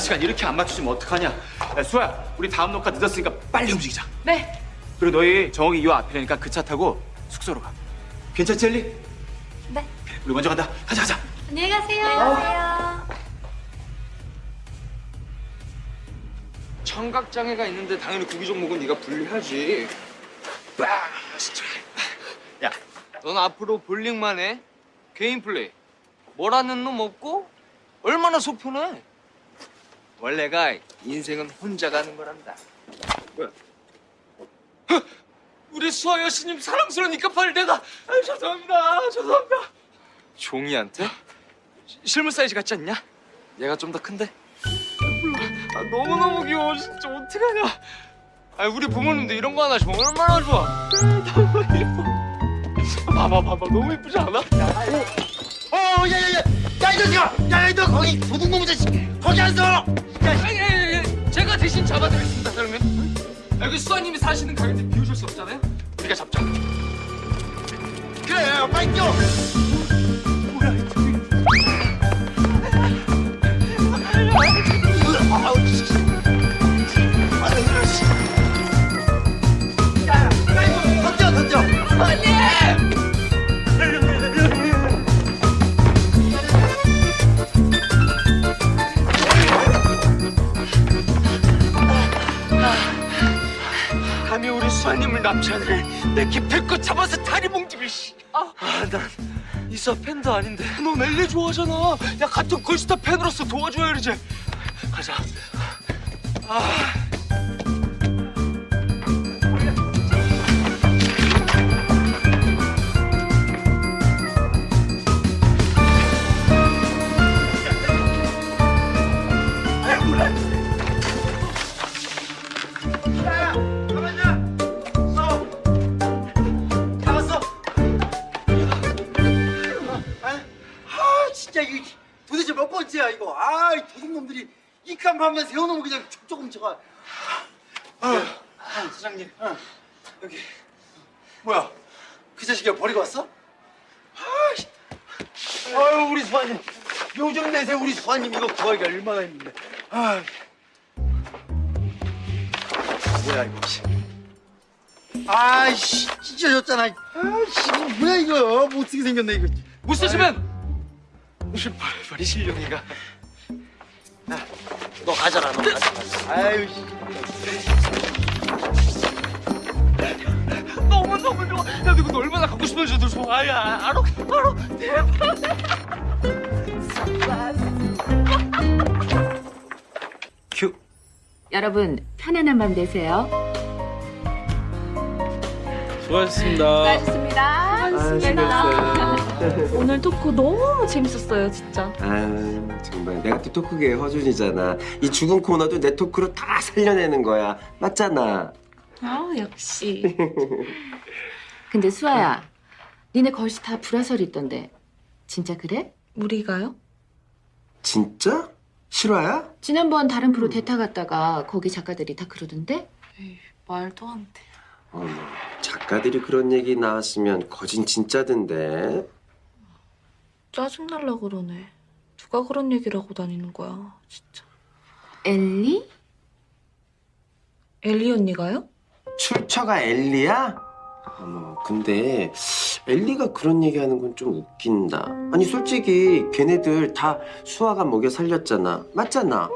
시간 이렇게 안 맞추시면 어떡하냐? 야, 수아야, 우리 다음 녹화 늦었으니까 빨리 움직이자. 네. 그리고 너희 정욱이 요 앞이라니까 그 차 타고 숙소로 가. 괜찮지, 엘리? 네. 우리 먼저 간다. 가자, 가자. 안녕히 가세요. 안녕하세요. 청각 장애가 있는데 당연히 구기 종목은 네가 분리하지. 와, 진짜. 야, 넌 앞으로 볼링만 해. 개인 플레이. 뭐라는 놈 없고 얼마나 속편해. 원래가 인생은 혼자 가는 거란다. 뭐야? 헉! 우리 수아 여신님 사랑스러우니까 빨리 내가 아, 죄송합니다. 죄송합니다. 종이한테? 시- 실물 사이즈 같지 않냐? 얘가 좀 더 큰데? 아, 너무너무 귀여워. 진짜 어떡하냐. 아, 우리 부모님도 이런 거 하나 주면 얼마나 좋아. 아, 너무 예뻐. 봐봐, 봐봐. 너무 예쁘지 않아? 어, 야, 야, 야, 야, 이 자식아! 야, 너 거기 도둑놈 자식! 거기 안 서! 야, 아니, 아니, 아니, 제가 대신 잡아드리겠습니다, 그러면. 여기 수아님이 사시는 가게인데 비우실 수 없잖아요? 우리가 잡죠. 그래, 빨리 뛰어! 수아님을 납치하는 내 기필껏 잡아서 다리 몽집을 씨. 아, 난 이사 팬도 아닌데 너 넬리 좋아하잖아. 야 같은 걸스타 팬으로서 도와줘야지. 가자. 아. 반만 세워놓으면 그냥 촉촉 훔쳐가. 아, 아, 사장님, 어, 여기 뭐야? 그 자식이 버리고 왔어? 아, 씨. 아유, 우리 수아님, 요즘 내세 우리 수아님 이거 구하기가 얼마나 힘든데. 아, 뭐야 이거? 씨. 아이씨, 찢어졌잖아. 아이씨, 이거 뭐야 이거? 뭐 어떻게 생겼네 이거? 못 쓰시면 버리 실력이가. 야, 너 가져라, 너 가져라. 아유, 씨. 너무 너무 좋아. 야 이거 너 얼마나 갖고 싶은지 도 좋아야. 알아 알아. 대박. 큐. 여러분 편안한 밤 되세요. 수고하셨습니다. 수고하셨습니다. 오늘 토크 너무 재밌었어요, 진짜. 아유 정말 내가 또 토크계의 허준이잖아 이 죽은 코너도 내 토크로 다 살려내는 거야 맞잖아 아, 역시. 근데 수아야, 니네 걸스 다 불화설 있던데 진짜 그래? 우리가요? 진짜? 실화야? 지난번 다른 프로 대타 갔다가 거기 작가들이 다 그러던데? 말도 안 돼. 어머 작가들이 그런 얘기 나왔으면 거진 진짜던데 짜증날라 그러네. 누가 그런 얘기를 하고 다니는 거야, 진짜. 엘리? 엘리 언니가요? 출처가 엘리야? 어머 근데 엘리가 그런 얘기하는 건 좀 웃긴다 아니 솔직히 걔네들 다 수아가 먹여 살렸잖아 맞잖아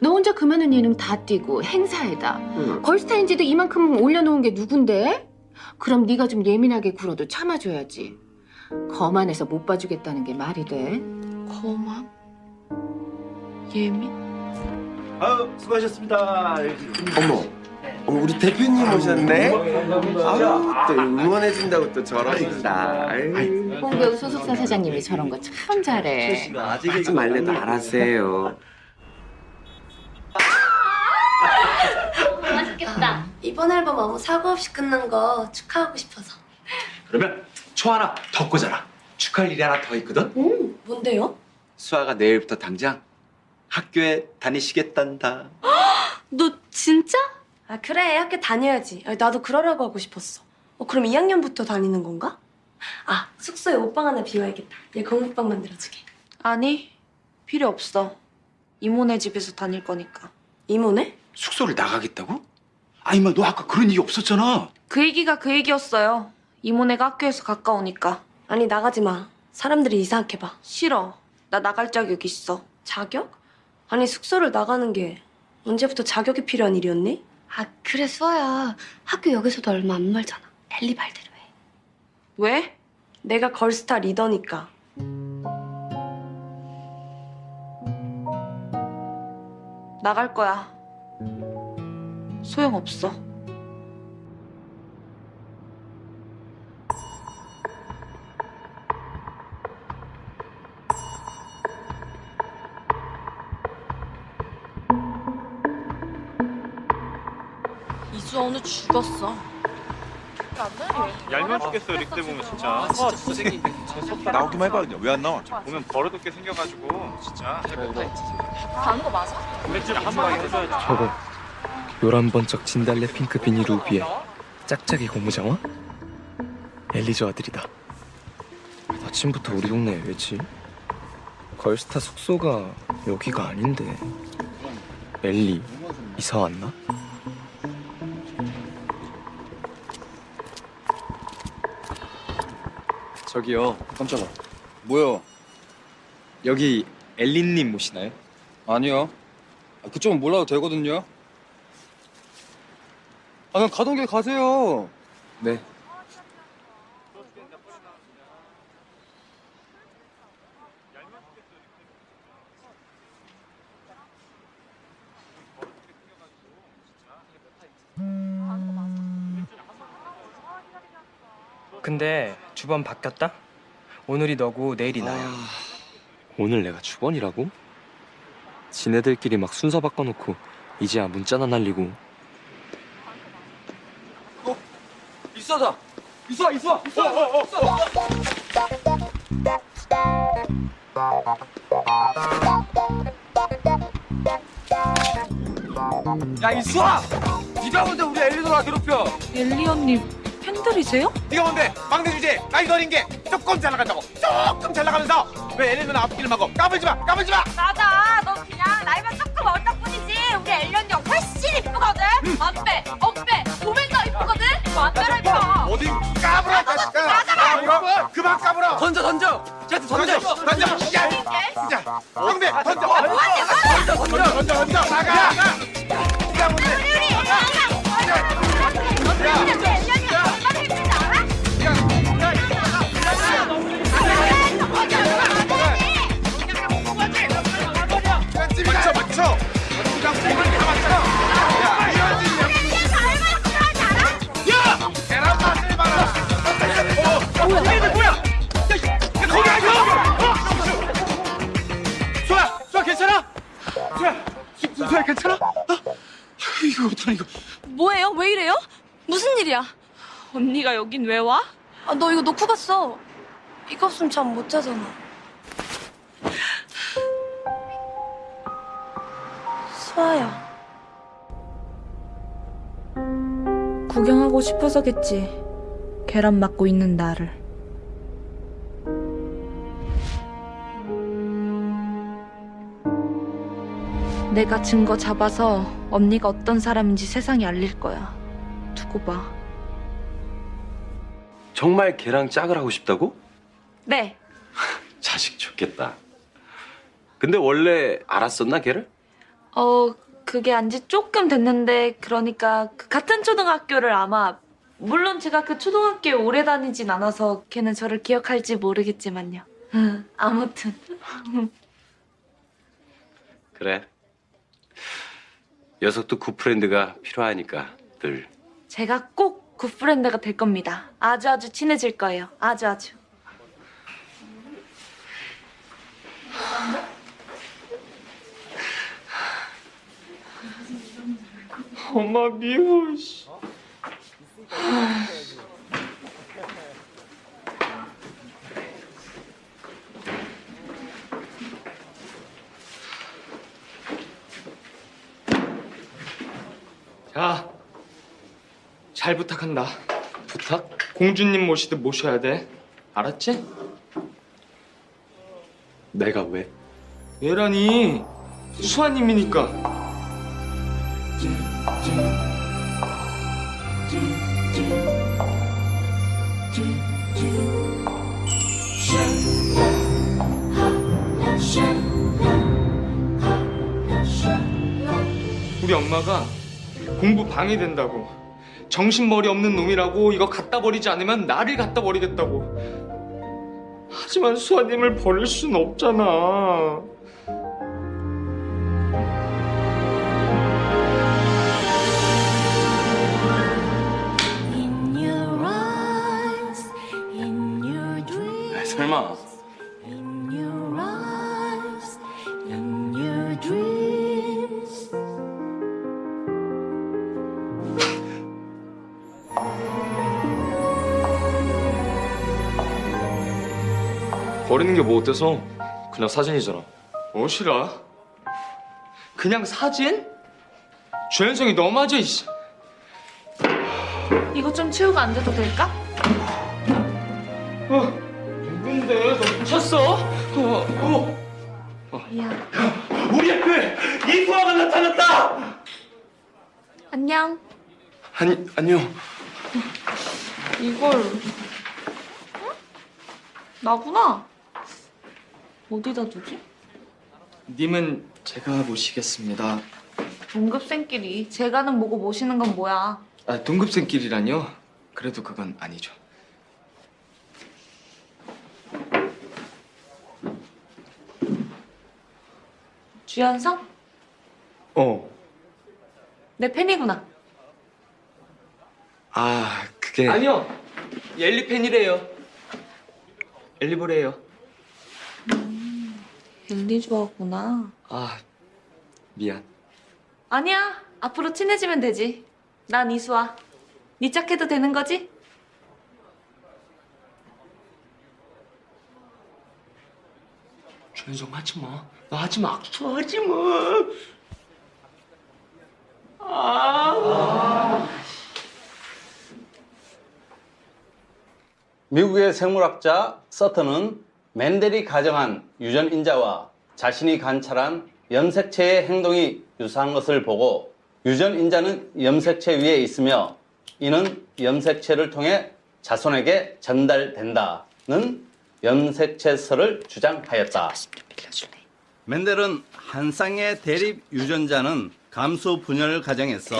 너 혼자 그 많은 예능 다 뛰고 행사에다 응. 걸스타인지도 이만큼 올려놓은 게 누군데? 그럼 네가 좀 예민하게 굴어도 참아줘야지. 거만해서 못 봐주겠다는 게 말이 돼? 거만? 예민? 아유 수고하셨습니다. 어머, 어머 우리 대표님 오셨네. 아유 또 응원해준다고 또. 아유, 홍대우 소속사 사장님이 저런 거 참 잘해. 하지 말래도 알아서해요. 맛있겠다. 이번 앨범 아무 사고 없이 끝난 거 축하하고 싶어서. 그러면 초 하나 더 꽂아라. 축하할 일이 하나 더 있거든. 음, 뭔데요? 수아가 내일부터 당장 학교에 다니시겠단다. 너 진짜? 아 그래 학교 다녀야지. 아, 나도 그러려고 하고 싶었어. 어 그럼 2학년부터 다니는 건가? 아 숙소에 옷방 하나 비워야겠다. 얘 공부방 만들어주게. 아니, 필요 없어. 이모네 집에서 다닐 거니까. 이모네? 숙소를 나가겠다고? 아니 마 너 아까 그런 얘기 없었잖아. 그 얘기가 그 얘기였어요. 이모네가 학교에서 가까우니까. 아니 나가지 마. 사람들이 이상하게 봐. 싫어. 나 나갈 자격 있어. 자격? 아니 숙소를 나가는 게 언제부터 자격이 필요한 일이었니? 아 그래 수아야. 학교 여기서도 얼마 안 멀잖아. 엘리 말대로 해. 왜? 내가 걸스타 리더니까. 나갈 거야. 소용없어. 이수아 오늘 죽었어. 얄미워 죽겠어 이렇게 보면 진짜. 아 진짜 선생님. 나오기만 해봐 그냥 왜 안 나와? 보면 버릇없게 생겨가지고 진짜. 가는 거 맞아? 한 방에 해줘야지. 저거 11번쩍 진달래 핑크 비닐 우비에 짝짝이 고무장화? 엘리저 아들이다 아침부터 우리 동네에 왜지? 걸스타 숙소가 여기가 아닌데 엘리 이사 왔나? 저기요. 깜짝아. 뭐요? 여기 엘리님 모시나요? 아니요. 아, 그쪽은 몰라도 되거든요. 아, 그냥 가던 길 가세요. 네. 근데 주번 바뀌었다? 오늘이 너고 내일이 나야 오늘 내가 주번이라고? 지네들끼리 막 순서 바꿔놓고 이제야 문자나 날리고 이수아다. 이수아, 이수아, 이수아, 이수아. 야, 이수아! 네가 뭔데 우리 엘리노라 괴롭혀? 엘리 언니 팬들이세요? 네가 뭔데? 막내 주제 나이 어린 게 조금 잘 나간다고 조금 잘 나가면서 왜 엘리는 앞길을 막고 까불지 마 까불지 마 맞아. 너 그냥 나이만 조금 어렸다 뿐이지. 우리 엘리 언니 훨씬 이쁘거든. 어빼, 어빼. 보면 더 이쁘거든. 이뻐. 어디 까불어 이 자식아 까불어. 그만 까불어. 던져, 던져. 쟤한테 던져. 던져. 던져. 야 진짜 막내 던져. 던져 던져. 던져 던져. 나가. 뭔데 우리 우리 엘리 어떡하 이거 뭐예요? 왜 이래요? 무슨 일이야? 언니가 여긴 왜 와? 아, 너 이거 놓고 갔어. 이거 없으면 잠 못 자잖아. 수아야. 구경하고 싶어서겠지. 계란 맞고 있는 나를. 내가 증거 잡아서 언니가 어떤 사람인지 세상에 알릴 거야. 두고 봐. 정말 걔랑 짝을 하고 싶다고? 네. 자식 좋겠다. 근데 원래 알았었나 걔를? 어, 그게 안지 조금 됐는데, 그러니까 그 같은 초등학교를 아마 물론 제가 그 초등학교에 오래 다니진 않아서 걔는 저를 기억할지 모르겠지만요. 응, 아무튼. 그래. 녀석도 good friend가 필요하니까 늘. 제가 꼭 good friend가 될 겁니다. 아주 아주 친해질 거예요. 아주 아주. 엄마 미워. 씨. 야, 잘 부탁한다. 부탁? 공주님 모시듯 모셔야 돼. 알았지? 내가 왜? 얘라니 수아님이니까. 우리 엄마가 공부 방해된다고. 정신머리 없는 놈이라고 이거 갖다 버리지 않으면 나를 갖다 버리겠다고. 하지만 수아님을 버릴 순 없잖아. 아, 설마 버리는 게 뭐 어때서? 그냥 사진이잖아. 뭐시라? 그냥 사진? 주연성이 너무하죠, 이씨. 이거 좀 치우고 앉아도 될까? 어, 누군데? 너 미쳤어? 어, 어. 미안. 우리 학교에 이수아가 나타났다! 안녕. 아니, 아니요. 이걸 응? 나구나. 어디다 두지? 님은 제가 모시겠습니다. 동급생끼리 제가는 뭐고 모시는 건 뭐야? 아, 동급생끼리라뇨? 그래도 그건 아니죠. 주연성? 어. 내 팬이구나. 아, 그게 아니요. 엘리 팬이래요. 엘리보래요. 엘리 좋아하구나. 아, 미안. 아니야. 앞으로 친해지면 되지. 난 이수아. 네 짝해도 되는 거지? 주연성 하지 마. 나 하지 마. 악수 하지 마. 아. 미국의 생물학자 서턴은 맨델이 가정한 유전 인자와 자신이 관찰한 염색체의 행동이 유사한 것을 보고 유전 인자는 염색체 위에 있으며 이는 염색체를 통해 자손에게 전달된다는 염색체설을 주장하였다. 맨델은 한 쌍의 대립 유전자는 감수 분열 과정에서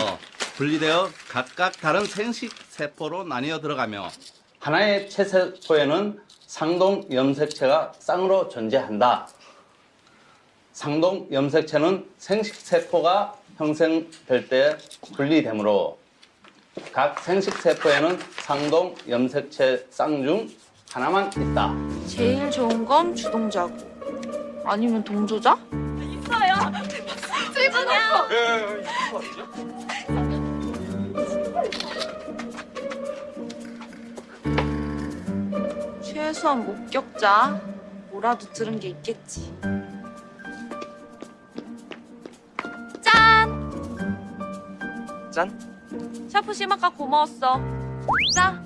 분리되어 각각 다른 생식 세포로 나뉘어 들어가며 하나의 체세포에는 상동 염색체가 쌍으로 존재한다. 상동 염색체는 생식세포가 형성될 때 분리되므로 각 생식세포에는 상동 염색체 쌍 중 하나만 있다. 제일 좋은 건 주동자고. 아니면 동조자? 있어요. 최고냐? 최소한 목격자. 뭐라도 들은 게 있겠지. 짠! 짠? 샤프심 아까 고마웠어. 자,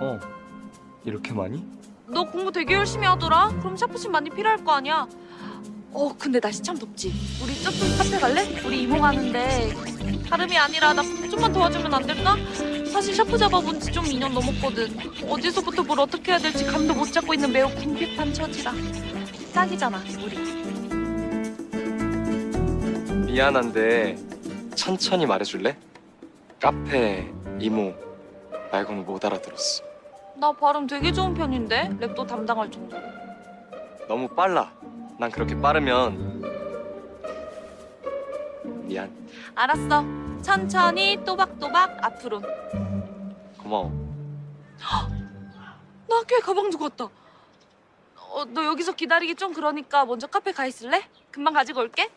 어. 이렇게 많이? 너 공부 되게 열심히 하더라. 그럼 샤프심 많이 필요할 거 아니야. 어, 근데 날씨 참 덥지. 우리 저쪽 카페 갈래? 우리 이모 가겐데 다름이 아니라 나 좀만 도와주면 안 될까? 사실 샤프 잡아본 지 좀 2년 넘었거든. 어디서부터 뭘 어떻게 해야 될지 감도 못 잡고 있는 매우 궁핍한 처지라. 짝이잖아, 우리. 미안한데 천천히 말해줄래? 카페, 이모 말고는 못 알아들었어. 나 발음 되게 좋은 편인데 랩도 담당할 정도로. 너무 빨라. 난 그렇게 빠르면 미안. 알았어. 천천히 또박또박 앞으로. 고마워. 나 학교에 가방 두고 왔다. 어, 너 여기서 기다리기 좀 그러니까 먼저 카페 가 있을래? 금방 가지고 올게.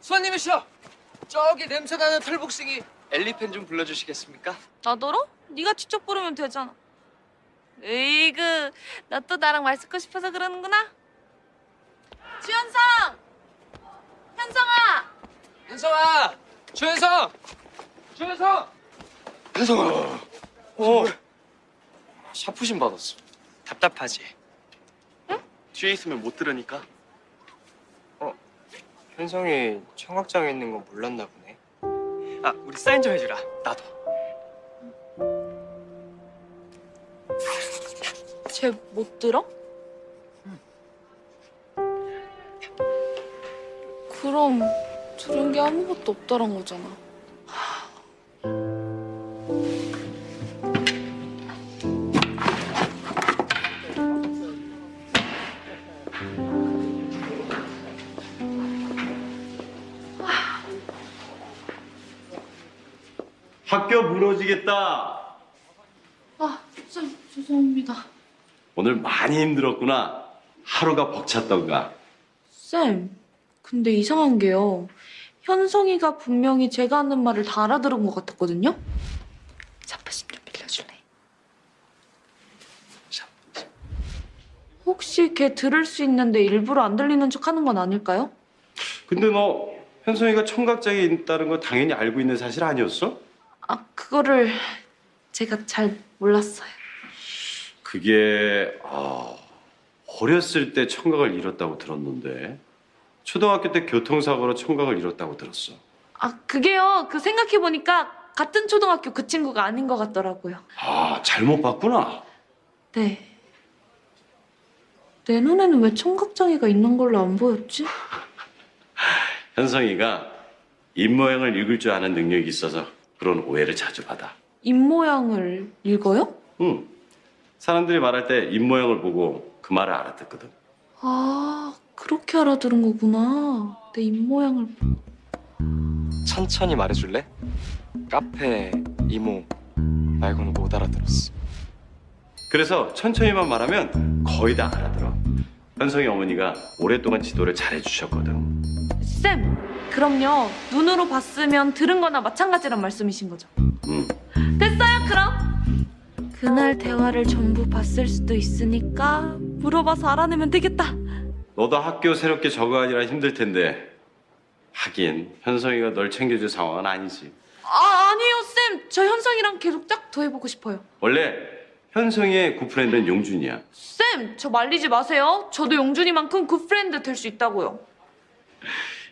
수아님이시여 저기 냄새나는 털복숭이 엘리펜 좀 불러주시겠습니까? 나더러? 네가 직접 부르면 되잖아. 에이그, 너 또 나랑 말 섞고 싶어서 그러는구나? 주현성! 현성아! 현성아! 주현성! 주현성! 현성아. 어. 샤프신 받았어. 답답하지? 응? 뒤에 있으면 못 들으니까. 어, 현성이 청각장애 있는 거 몰랐나 보네. 아, 우리 사인 좀 해주라. 나도. 쟤 못 들어? 그럼 들은 게 아무것도 없다란 거잖아. 학교 무너지겠다. 아, 쌤, 죄송합니다. 오늘 많이 힘들었구나. 하루가 벅찼던가. 쌤, 근데 이상한 게요. 현성이가 분명히 제가 하는 말을 다 알아들은 것 같았거든요? 샤프심 좀 빌려줄래? 혹시 걔 들을 수 있는데 일부러 안 들리는 척 하는 건 아닐까요? 근데 너 현성이가 청각장애 있다는 거 당연히 알고 있는 사실 아니었어? 아, 그거를 제가 잘 몰랐어요. 그게 아, 어렸을 때 청각을 잃었다고 들었는데 초등학교 때 교통사고로 청각을 잃었다고 들었어. 아, 그게요. 그 생각해 보니까 같은 초등학교 그 친구가 아닌 것 같더라고요. 아 잘못 봤구나. 네. 내 눈에는 왜 청각장애가 있는 걸로 안 보였지? 현성이가 입모양을 읽을 줄 아는 능력이 있어서 그런 오해를 자주 받아. 입모양을 읽어요? 응. 사람들이 말할 때 입모양을 보고 그 말을 알아듣거든. 아, 그렇게 알아들은 거구나. 내 입모양을. 천천히 말해줄래? 카페, 이모 말고는 못 알아들었어. 그래서 천천히만 말하면 거의 다 알아들어. 현성이 어머니가 오랫동안 지도를 잘해주셨거든. 쌤, 그럼요. 눈으로 봤으면 들은 거나 마찬가지란 말씀이신 거죠? 응. 됐어요, 그럼. 그날 대화를 전부 봤을 수도 있으니까 물어봐서 알아내면 되겠다. 너도 학교 새롭게 적응하느라 힘들 텐데 하긴 현성이가 널 챙겨줄 상황은 아니지. 아, 아니에요, 쌤. 저 현성이랑 계속 짝 더 해보고 싶어요. 원래 현성이의 good friend는 용준이야. 쌤, 저 말리지 마세요. 저도 용준이만큼 good friend 될 수 있다고요.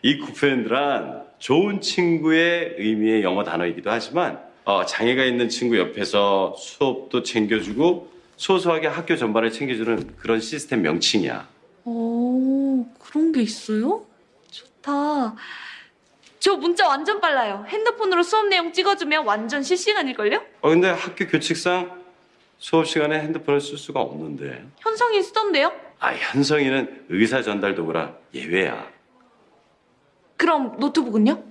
이 good friend란 좋은 친구의 의미의 영어 단어이기도 하지만 어, 장애가 있는 친구 옆에서 수업도 챙겨주고 소소하게 학교 전반을 챙겨주는 그런 시스템 명칭이야. 오, 그런 게 있어요? 좋다. 저 문자 완전 빨라요. 핸드폰으로 수업 내용 찍어주면 완전 실시간일걸요? 어, 근데 학교 규칙상 수업 시간에 핸드폰을 쓸 수가 없는데. 현성이 쓰던데요? 아, 현성이는 의사 전달 도구라 예외야. 그럼 노트북은요?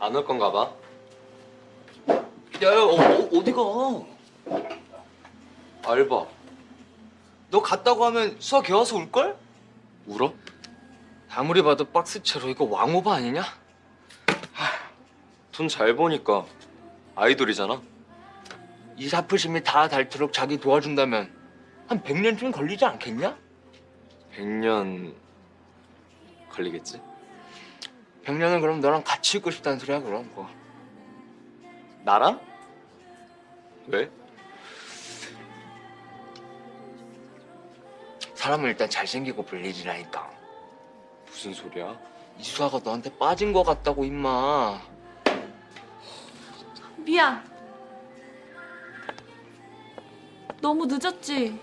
안 올 건가 봐. 야, 야 어, 어, 어디 가? 알바. 너 갔다고 하면 수아 걔 와서 울걸? 울어? 아무리 봐도 박스채로 이거 왕오바 아니냐? 돈 잘 버니까 아이돌이잖아. 이 사프심이 다 닳도록 자기 도와준다면 한 100년쯤 걸리지 않겠냐? 100년 걸리겠지? 100년은 그럼 너랑 같이 있고 싶다는 소리야 그럼 뭐. 나랑? 왜? 사람은 일단 잘생기고 불리지라니까 무슨 소리야? 이수아가 너한테 빠진 거 같다고 임마 미안. 너무 늦었지?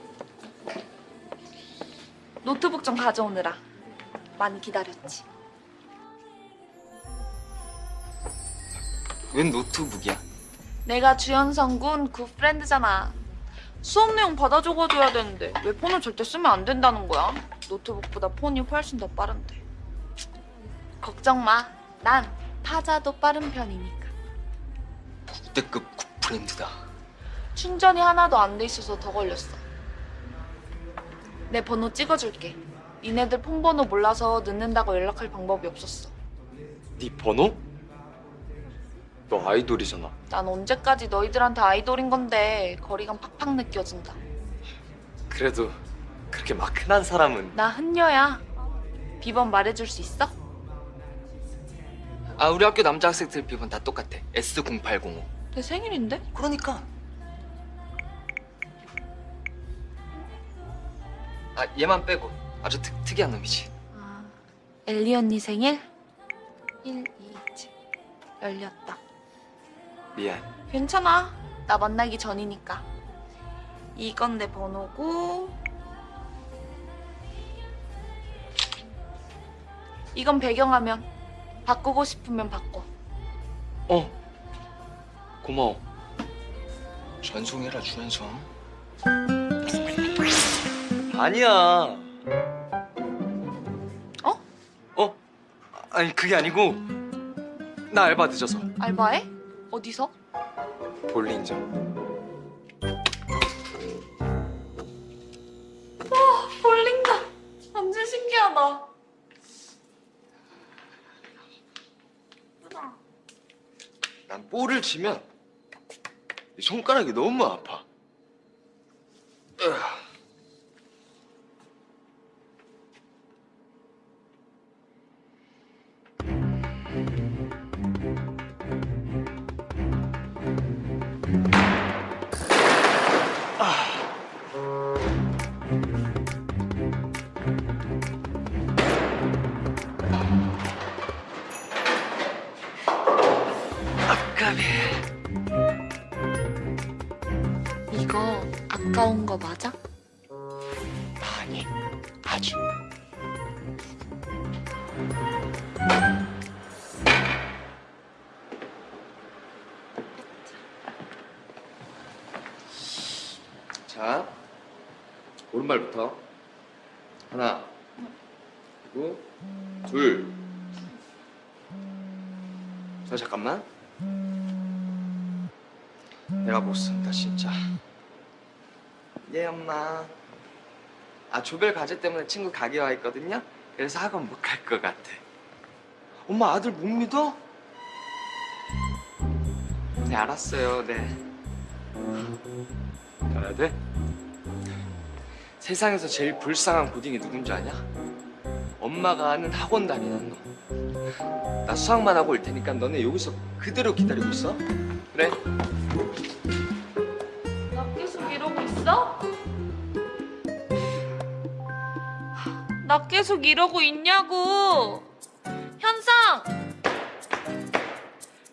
노트북 좀 가져오느라 많이 기다렸지. 웬 노트북이야? 내가 주현성 군 good friend잖아. 수업 내용 받아 적어줘야 되는데 왜 폰을 절대 쓰면 안 된다는 거야? 노트북보다 폰이 훨씬 더 빠른데. 걱정 마. 난 타자도 빠른 편이니까. 국대급 good friend다. 충전이 하나도 안 돼 있어서 더 걸렸어. 내 번호 찍어줄게. 니네들 폰 번호 몰라서 늦는다고 연락할 방법이 없었어. 네 번호? 너 아이돌이잖아. 난 언제까지 너희들한테 아이돌인 건데 거리감 팍팍 느껴진다. 그래도 그렇게 막 흔한 사람은 나 흔녀야. 비번 말해줄 수 있어? 아 우리 학교 남자 학생들 비번 다 똑같아. S0805. 내 생일인데? 그러니까. 아 얘만 빼고 아주 특, 특이한 놈이지. 엘리 언니 생일? 1, 2, 7 열렸다. 미안. 괜찮아. 나 만나기 전이니까. 이건 내 번호고. 이건 배경화면. 바꾸고 싶으면 바꿔. 어. 고마워. 전송해라 주연성. 아니야. 어? 어? 아니 그게 아니고 나 알바 늦어서 알바해? 어디서? 볼링장. 와, 볼링장. 완전 신기하다. 난 볼을 치면 이 손가락이 너무 아파. 오른발부터 하나, 그리고 둘. 저 잠깐만. 내가 못 쓴다 진짜. 예 엄마. 아 조별 과제 때문에 친구 가게 와 있거든요. 그래서 학원 못 갈 것 같아. 엄마 아들 못 믿어? 네 알았어요. 네. 가야 돼? 세상에서 제일 불쌍한 고딩이 누군지 아냐? 엄마가 아는 학원 다니는 놈. 나 수학만 하고 올 테니까 너네 여기서 그대로 기다리고 있어. 그래? 나 계속 이러고 있어? 나 계속 이러고 있냐고. 현상!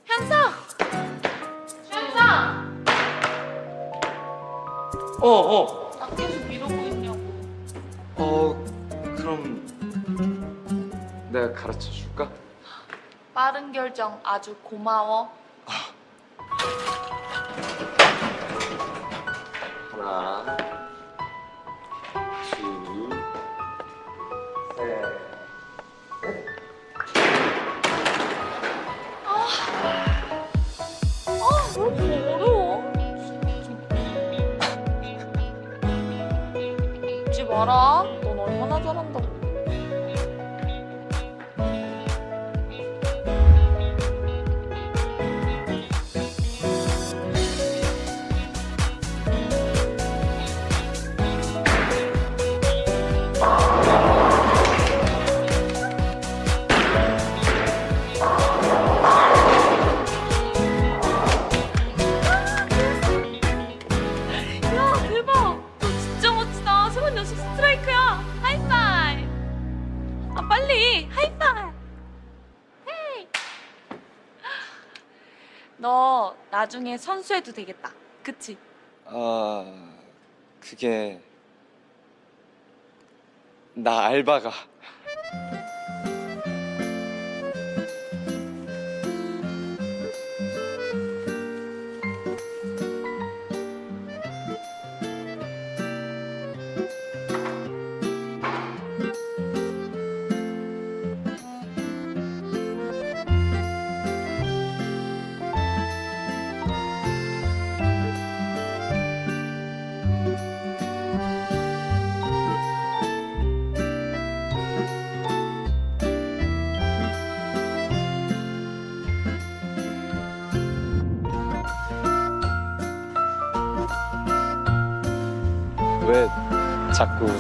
현상! 현상! 어 어. 가 가르쳐 줄까? 빠른 결정 아주 고마워. 선수해도 되겠다. 그치? 아 그게 나 알바가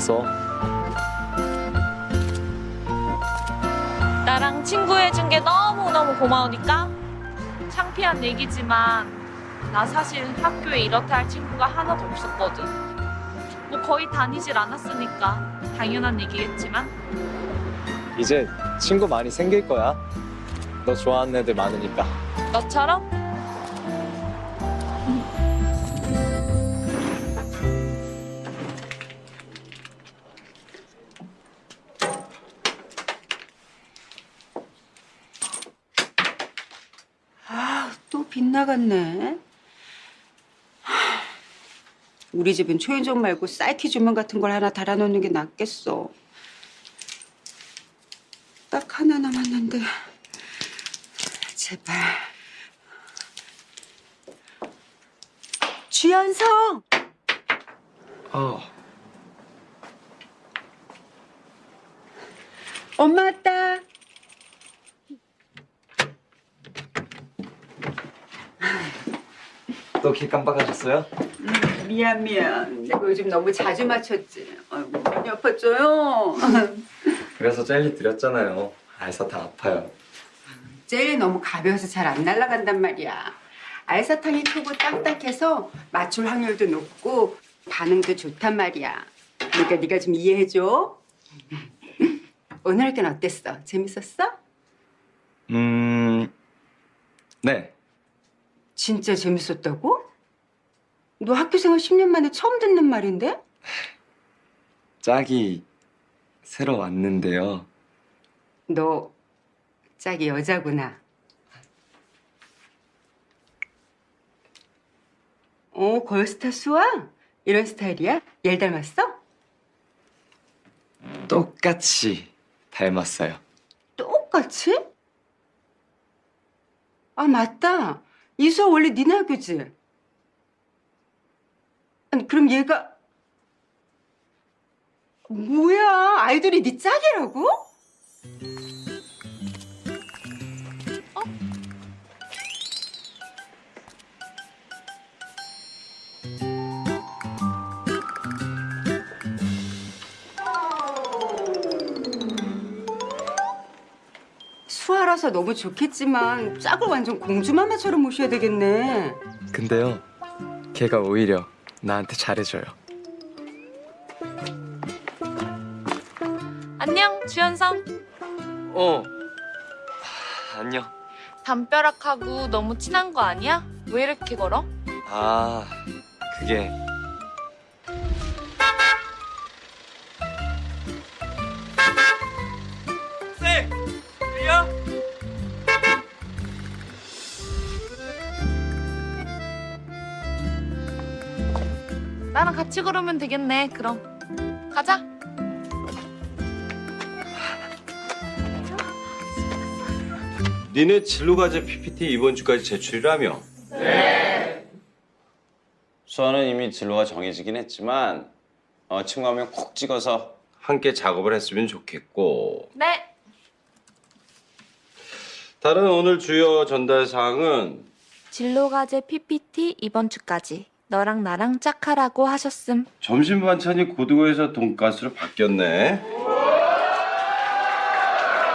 웃어? 나랑 친구해준 게 너무너무 고마우니까 창피한 얘기지만 나 사실 학교에 이렇다 할 친구가 하나도 없었거든. 뭐 거의 다니질 않았으니까 당연한 얘기겠지만 이제 친구 많이 생길 거야. 너 좋아하는 애들 많으니까. 너처럼 하, 우리 집은 초인종 말고 사이키 조명 같은 걸 하나 달아놓는 게 낫겠어. 딱 하나 남았는데. 제발. 주연성! 어. 엄마 왔다. 또 길 깜빡하셨어요? 음, 미안 미안. 내가 요즘 너무 자주 맞췄지. 아이고 많이 아팠죠요. 그래서 젤리 드렸잖아요. 알사탕 아파요. 젤리 너무 가벼워서 잘 안 날아간단 말이야. 알사탕이 크고 딱딱해서 맞출 확률도 높고 반응도 좋단 말이야. 그러니까 네가 좀 이해해줘. 오늘 학교는 어땠어? 재밌었어? 음, 네. 진짜 재밌었다고? 너 학교 생활 10년 만에 처음 듣는 말인데? 짝이 새로 왔는데요. 너 짝이 여자구나. 어, 걸스타 수아? 이런 스타일이야? 얘 닮았어? 똑같이 닮았어요. 똑같이? 아, 맞다. 이수아 원래 니네 학교지? 아니, 그럼 얘가 뭐야? 아이돌이 네 짝이라고? 수아라서 너무 좋겠지만 짝을 완전 공주마마처럼 모셔야 되겠네. 근데요, 걔가 오히려 나한테 잘해줘요. 안녕 주현성. 어. 하, 안녕. 담벼락하고 너무 친한 거 아니야? 왜 이렇게 걸어? 아, 그게 나랑 같이 걸으면 되겠네. 그럼 가자. 니네 진로과제 PPT 이번 주까지 제출이라며? 네. 수아는 이미 진로가 정해지긴 했지만 어, 친구 한 명 콕 찍어서 함께 작업을 했으면 좋겠고 네. 다른 오늘 주요 전달 사항은 진로과제 PPT 이번 주까지 너랑 나랑 짝하라고 하셨음. 점심 반찬이 고등어에서 돈가스로 바뀌었네.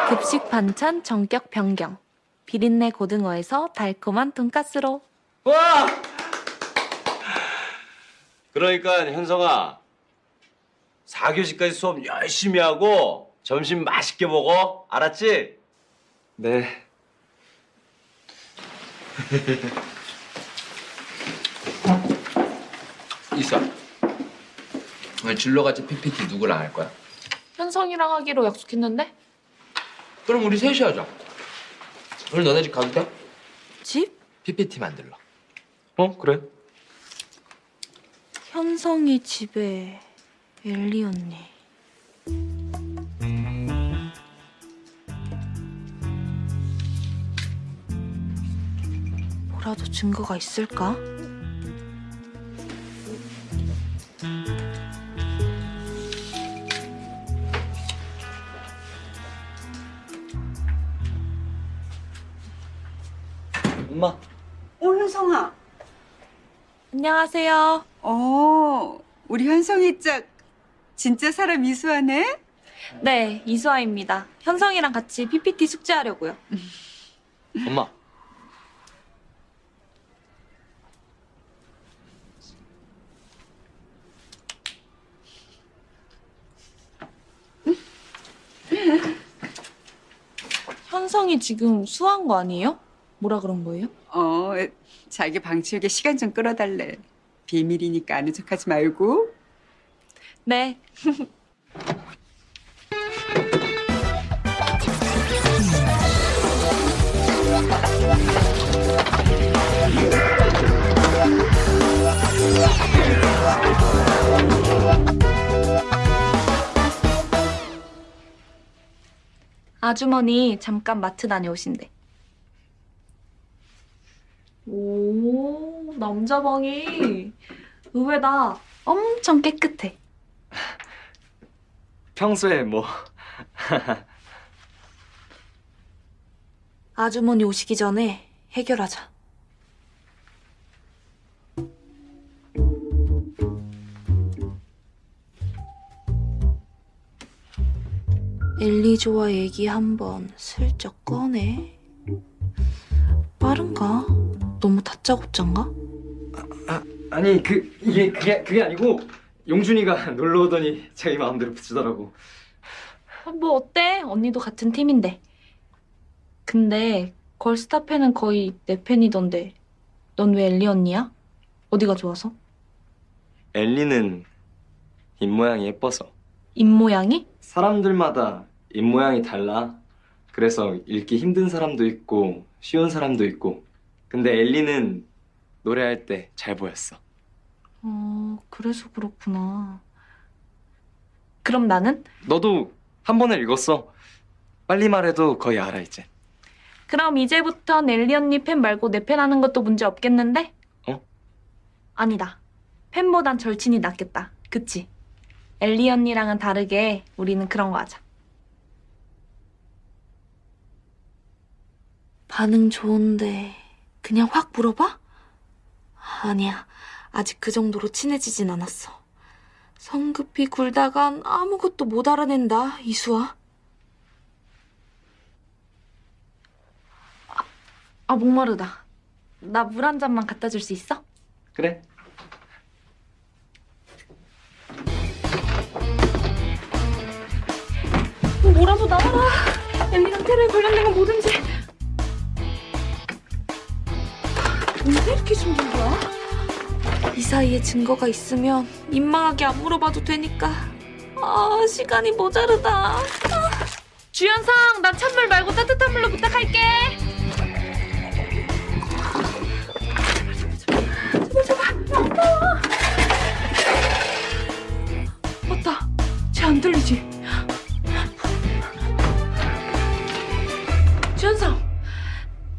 급식 반찬 전격 변경. 비린내 고등어에서 달콤한 돈가스로. 와! 그러니까 현성아 4교시까지 수업 열심히 하고 점심 맛있게 먹어. 알았지? 네. 이사. 진로같이 PPT 누구랑 할 거야? 현성이랑 하기로 약속했는데? 그럼 우리 셋이 하자. 오늘 너네 집 가도 돼? 집? PPT 만들러. 어 그래. 현성이 집에 엘리 언니. 뭐라도 증거가 있을까? 엄마. 어, 현성아. 안녕하세요. 어, 우리 현성이 짝 진짜 사람 이수하네? 네, 이수아입니다. 현성이랑 같이 PPT 숙제하려고요. 엄마. 현성이 지금 수화한 거 아니에요? 뭐라 그런 거예요? 어, 자기 방 치우게 시간 좀 끌어달래. 비밀이니까 아는 척하지 말고. 네. 아주머니 잠깐 마트 다녀오신대. 오, 남자 방이 의외다. 엄청 깨끗해. 평소에 뭐 아주머니 오시기 전에 해결하자. 엘리조와 얘기 한번 슬쩍 꺼내. 빠른가? 너무 다짜고짠가? 아니 그 이게 그게 그게 아니고 용준이가 놀러 오더니 자기 마음대로 붙이더라고. 뭐 어때? 언니도 같은 팀인데. 근데 걸스타 팬은 거의 내 팬이던데. 넌 왜 엘리 언니야? 어디가 좋아서? 엘리는 입 모양이 예뻐서. 입 모양이? 사람들마다 입 모양이 달라. 그래서 읽기 힘든 사람도 있고 쉬운 사람도 있고. 근데 엘리는 노래할 때 잘 보였어. 어, 그래서 그렇구나. 그럼 나는? 너도 한 번에 읽었어. 빨리 말해도 거의 알아 이제. 그럼 이제부턴 엘리 언니 팬 말고 내 팬 하는 것도 문제 없겠는데? 어? 아니다. 팬보단 절친이 낫겠다. 그치? 엘리 언니랑은 다르게 우리는 그런 거 하자. 반응 좋은데 그냥 확 물어봐? 아니야. 아직 그 정도로 친해지진 않았어. 성급히 굴다간 아무것도 못 알아낸다, 이수아. 아, 목마르다. 나 물 한 잔만 갖다 줄 수 있어? 그래. 뭐라도 나와라. 엘리랑 테러에 관련된 건 뭐든지. 언제 이렇게 숨긴 거야? 이 사이에 증거가 있으면 민망하게 안 물어봐도 되니까. 아, 시간이 모자르다. 아. 주연상, 난 찬물 말고 따뜻한 물로 부탁할게. 제발, 제발. 나와. 맞다. 쟤 안 들리지? 주연상,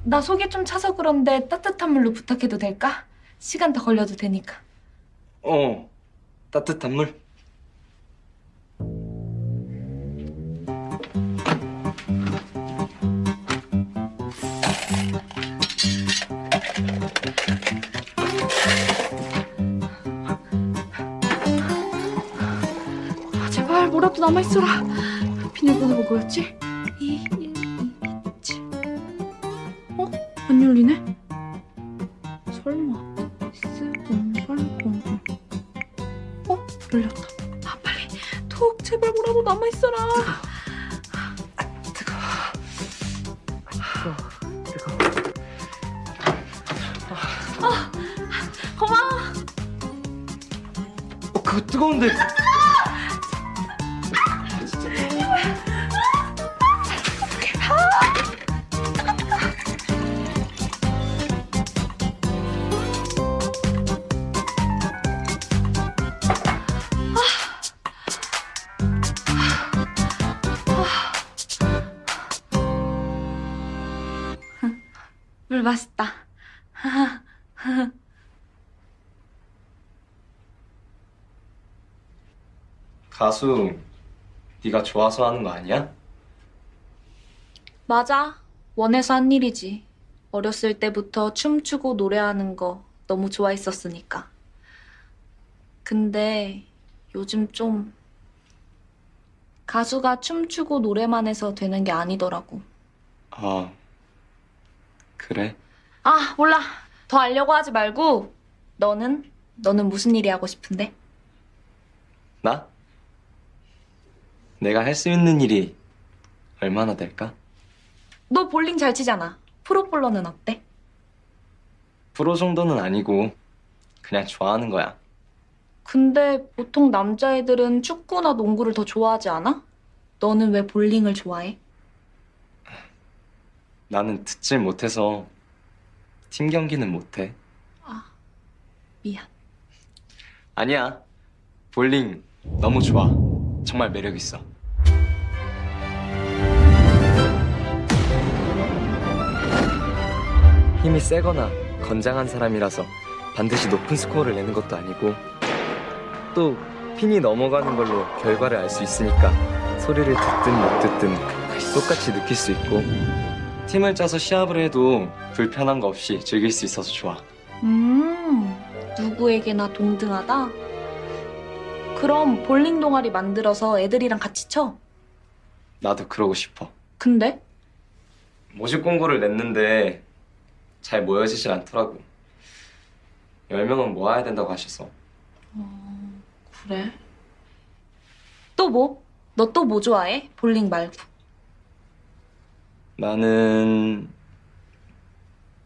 나 속이 좀 차서 그런데 따뜻한 물로 부탁해도 될까? 시간 더 걸려도 되니까. 어. 따뜻한 물. 아, 제발 뭐라도 남아있어라. 비밀번호가 뭐였지? 안 열리네? 설마. S0800. 어? 열렸다. 아, 빨리. 톡, 제발 뭐라도 남아있어라. 아, 고마워. 어, 그거 뜨거운데. 가수 네가 좋아서 하는 거 아니야? 맞아. 원해서 한 일이지. 어렸을 때부터 춤추고 노래하는 거 너무 좋아했었으니까. 근데 요즘 좀 가수가 춤추고 노래만 해서 되는 게 아니더라고. 아 그래? 아, 몰라. 더 알려고 하지 말고 너는 너는 무슨 일이 하고 싶은데? 나? 내가 할 수 있는 일이 얼마나 될까? 너 볼링 잘 치잖아. 프로볼러는 어때? 프로 정도는 아니고 그냥 좋아하는 거야. 근데 보통 남자애들은 축구나 농구를 더 좋아하지 않아? 너는 왜 볼링을 좋아해? 나는 듣질 못해서 팀 경기는 못해. 미안. 아니야. 볼링 너무 좋아. 정말 매력 있어. 힘이 세거나 건장한 사람이라서 반드시 높은 스코어를 내는 것도 아니고 또 핀이 넘어가는 걸로 결과를 알 수 있으니까 소리를 듣든 못 듣든 똑같이 느낄 수 있고 팀을 짜서 시합을 해도 불편한 거 없이 즐길 수 있어서 좋아. 음, 누구에게나 동등하다? 그럼 볼링 동아리 만들어서 애들이랑 같이 쳐? 나도 그러고 싶어. 근데? 모집 공고를 냈는데 잘 모여지질 않더라고. 10명은 모아야 된다고 하셔서. 그래. 또 뭐? 너 또 뭐 좋아해? 볼링 말고. 나는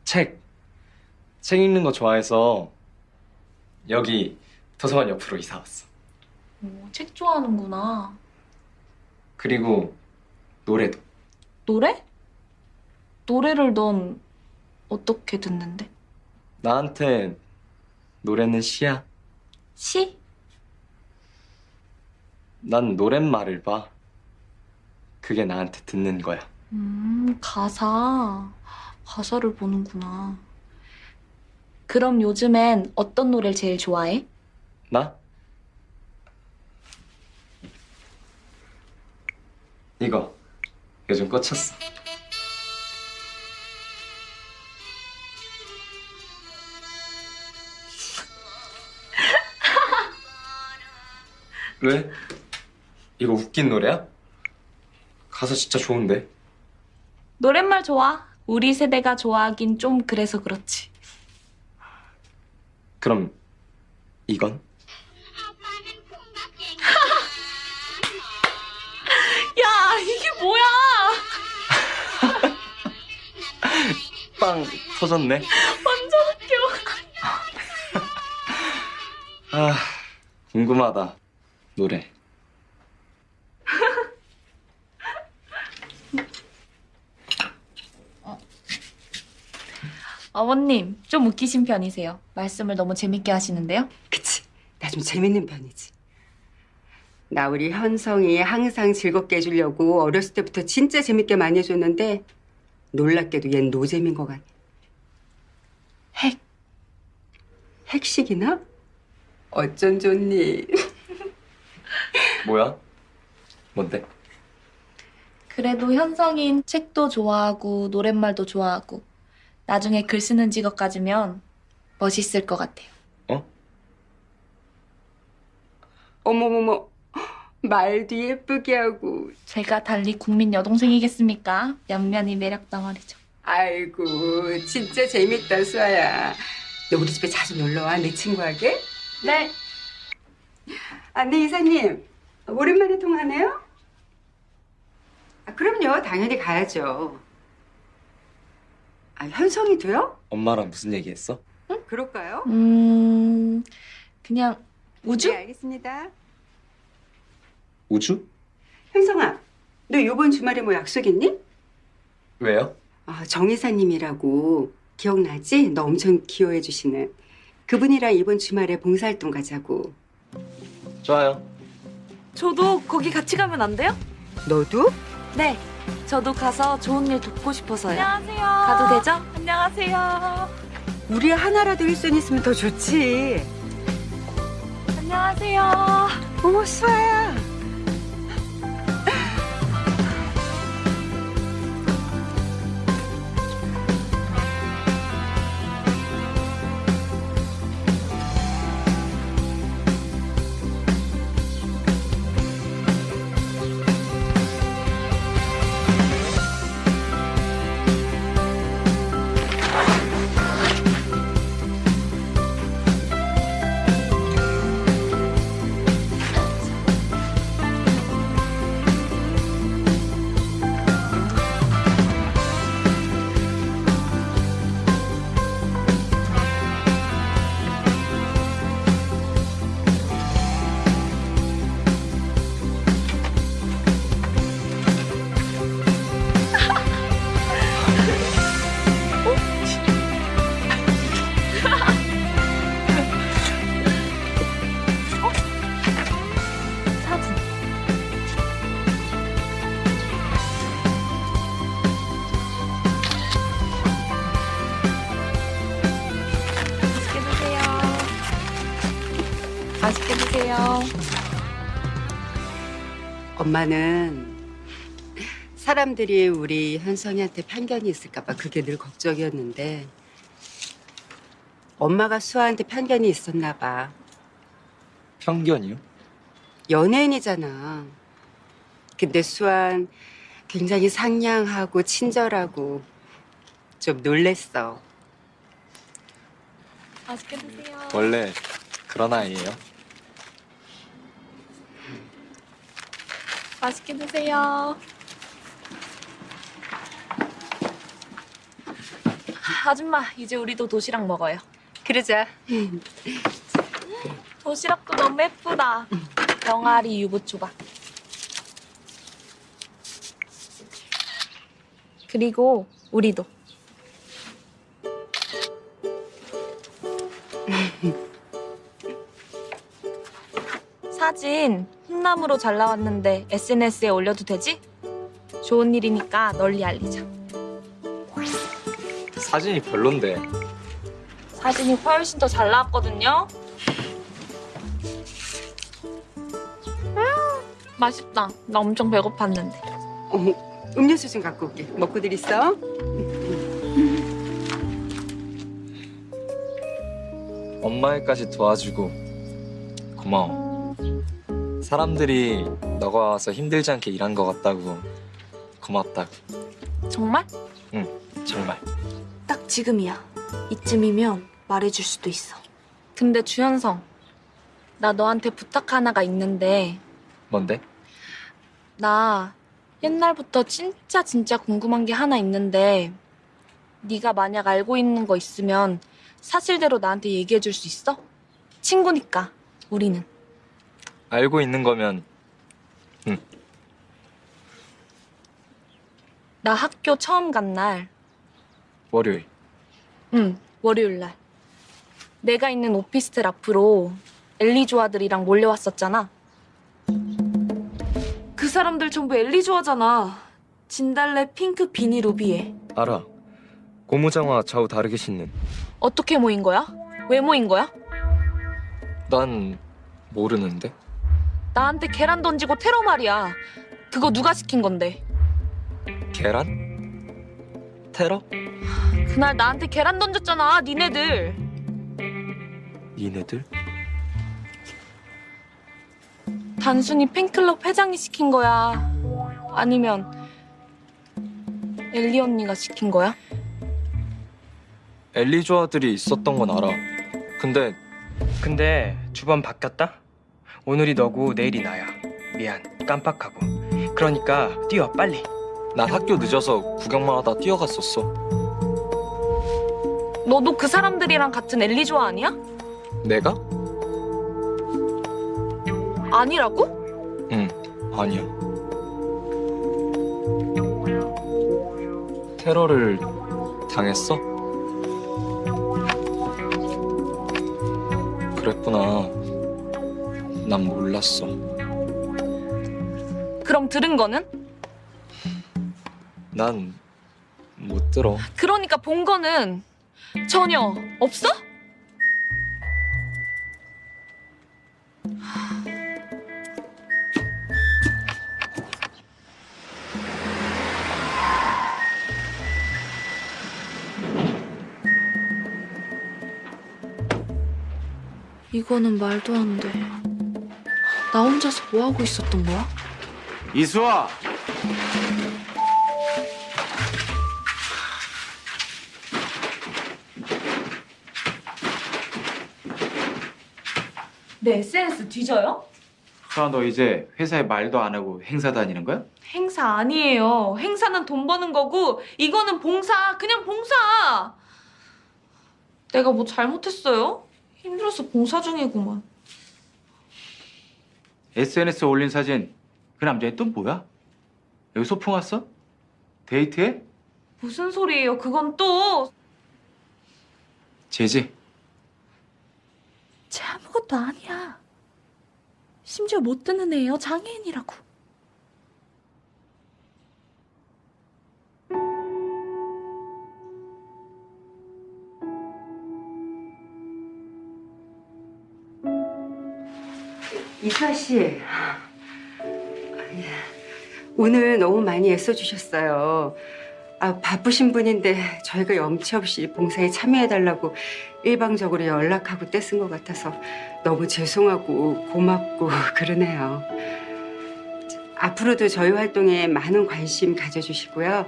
책. 책 읽는 거 좋아해서 여기 도서관 옆으로 이사 왔어. 오, 책 좋아하는구나. 그리고 노래도. 노래? 노래를 넌 어떻게 듣는데? 나한테 노래는 시야. 시? 난 노랫말을 봐. 그게 나한테 듣는 거야. 음, 가사. 가사를 보는구나. 그럼 요즘엔 어떤 노래를 제일 좋아해? 나? 이거 요즘 꽂혔어. 왜? 이거 웃긴 노래야? 가사 진짜 좋은데. 노랫말 좋아. 우리 세대가 좋아하긴 좀 그래서 그렇지. 그럼 이건? 빵 터졌네. 완전 웃겨. 아 궁금하다 노래. 어머님, 좀 웃기신 편이세요. 말씀을 너무 재밌게 하시는데요. 그치. 나 좀 재밌는 편이지. 나 우리 현성이 항상 즐겁게 해주려고 어렸을 때부터 진짜 재밌게 많이 해줬는데 놀랍게도 얜 노잼인 것 같아. 핵. 핵식이나? 어쩐 좋니? 뭐야? 뭔데? 그래도 현성인 책도 좋아하고 노랫말도 좋아하고 나중에 글 쓰는 직업 가지면 멋있을 것 같아요. 어머머머. 말도 예쁘게 하고. 제가 달리 국민 여동생이겠습니까? 연면이 매력 덩어리죠. 아이고, 진짜 재밌다, 수아야. 너 우리 집에 자주 놀러와, 내 친구에게? 네. 아, 네, 이사님. 오랜만에 통화하네요? 아, 그럼요, 당연히 가야죠. 아, 현성이도요? 엄마랑 무슨 얘기했어? 그럴까요? 음, 그냥 우주? 네, 알겠습니다. 우주? 현성아, 너 이번 주말에 뭐 약속 있니? 왜요? 아, 정 이사님이라고 기억나지? 너 엄청 기여해 주시는 그분이랑 이번 주말에 봉사활동 가자고. 좋아요. 저도 거기 같이 가면 안 돼요? 너도? 네. 저도 가서 좋은 일 돕고 싶어서요. 안녕하세요. 가도 되죠? 안녕하세요. 우리 하나라도 일손 있으면 더 좋지. 안녕하세요. 어머 수아야. 엄마는 사람들이 우리 현성이한테 편견이 있을까봐 그게 늘 걱정이었는데 엄마가 수아한테 편견이 있었나 봐. 편견이요? 연예인이잖아. 근데 수아는 굉장히 상냥하고 친절하고 좀 놀랬어. 맛있게 드세요. 원래 그런 아이예요. 맛있게 드세요. 아줌마, 이제 우리도 도시락 먹어요. 그러자. 도시락도 너무 예쁘다. 병아리 유부초밥. 그리고 우리도. 사진 홈남으로 잘 나왔는데 SNS에 올려도 되지? 좋은 일이니까 널리 알리자. 사진이 별론데. 사진이 훨씬 더 잘 나왔거든요. 음, 맛있다. 나 엄청 배고팠는데. 어머, 음료수 좀 갖고 올게. 먹고들 있어. 엄마 일까지 도와주고 고마워. 사람들이 너가 와서 힘들지 않게 일한 것 같다고 고맙다고. 정말? 응, 정말. 딱 지금이야. 이쯤이면 말해줄 수도 있어. 근데 주현성, 나 너한테 부탁 하나가 있는데 뭔데? 나 옛날부터 진짜 진짜 궁금한 게 하나 있는데 네가 만약 알고 있는 거 있으면 사실대로 나한테 얘기해 줄 수 있어? 친구니까 우리는 알고 있는 거면 나 학교 처음 간 날, 월요일. 응 월요일 날 내가 있는 오피스텔 앞으로 엘리 조아들이랑 몰려왔었잖아. 그 사람들 전부 엘리 조아잖아. 진달래 핑크 비니 루비에 알아. 고무장화 좌우 다르게 신는. 어떻게 모인 거야? 왜 모인 거야? 난 모르는데. 나한테 계란 던지고 테러 말이야. 그거 누가 시킨 건데? 계란? 테러? 그날 나한테 계란 던졌잖아, 니네들. 니네들? 단순히 팬클럽 회장이 시킨 거야? 아니면 엘리 언니가 시킨 거야? 엘리 조아들이 있었던 건 알아. 근데 근데 주번 바뀌었다? 오늘이 너고 내일이 나야. 미안, 깜빡하고. 그러니까 뛰어, 빨리. 난 학교 늦어서 구경만 하다 뛰어갔었어. 너도 그 사람들이랑 같은 엘리 조아 아니야? 내가? 아니라고? 응, 아니야. 테러를 당했어? 그랬구나. 난 몰랐어. 그럼 들은 거는? 난 못 들어. 그러니까 본 거는 전혀 없어? 이거는 말도 안 돼. 나 혼자서 뭐 하고 있었던 거야? 이수아. 내 SNS 뒤져요? 수아 너 이제 회사에 말도 안 하고 행사 다니는 거야? 행사 아니에요. 행사는 돈 버는 거고 이거는 봉사, 그냥 봉사. 내가 뭐 잘못했어요? 힘들어서 봉사 중이구만. SNS에 올린 사진 그 남자애 또 뭐야? 여기 소풍 왔어? 데이트해? 무슨 소리예요? 그건 또 제지. 쟤 아무것도 아니야. 심지어 못 듣는 애예요. 장애인이라고. 이수아 씨, 예. 오늘 너무 많이 애써주셨어요. 아, 바쁘신 분인데 저희가 염치 없이 봉사에 참여해달라고 일방적으로 연락하고 떼쓴 것 같아서 너무 죄송하고 고맙고 그러네요. 앞으로도 저희 활동에 많은 관심 가져주시고요.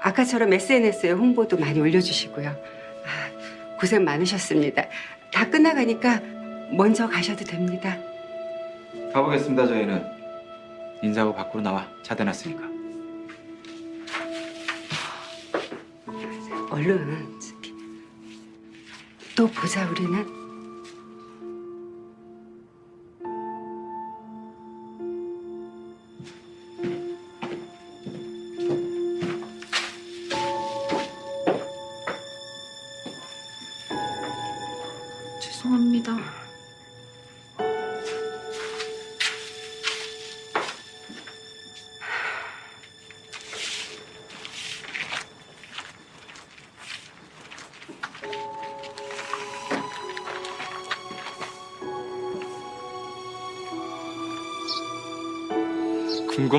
아까처럼 SNS에 홍보도 많이 올려주시고요. 아, 고생 많으셨습니다. 다 끝나가니까 먼저 가셔도 됩니다. 가보겠습니다 저희는. 인사하고 밖으로 나와. 차 대놨으니까. 얼른 또 보자 우리는.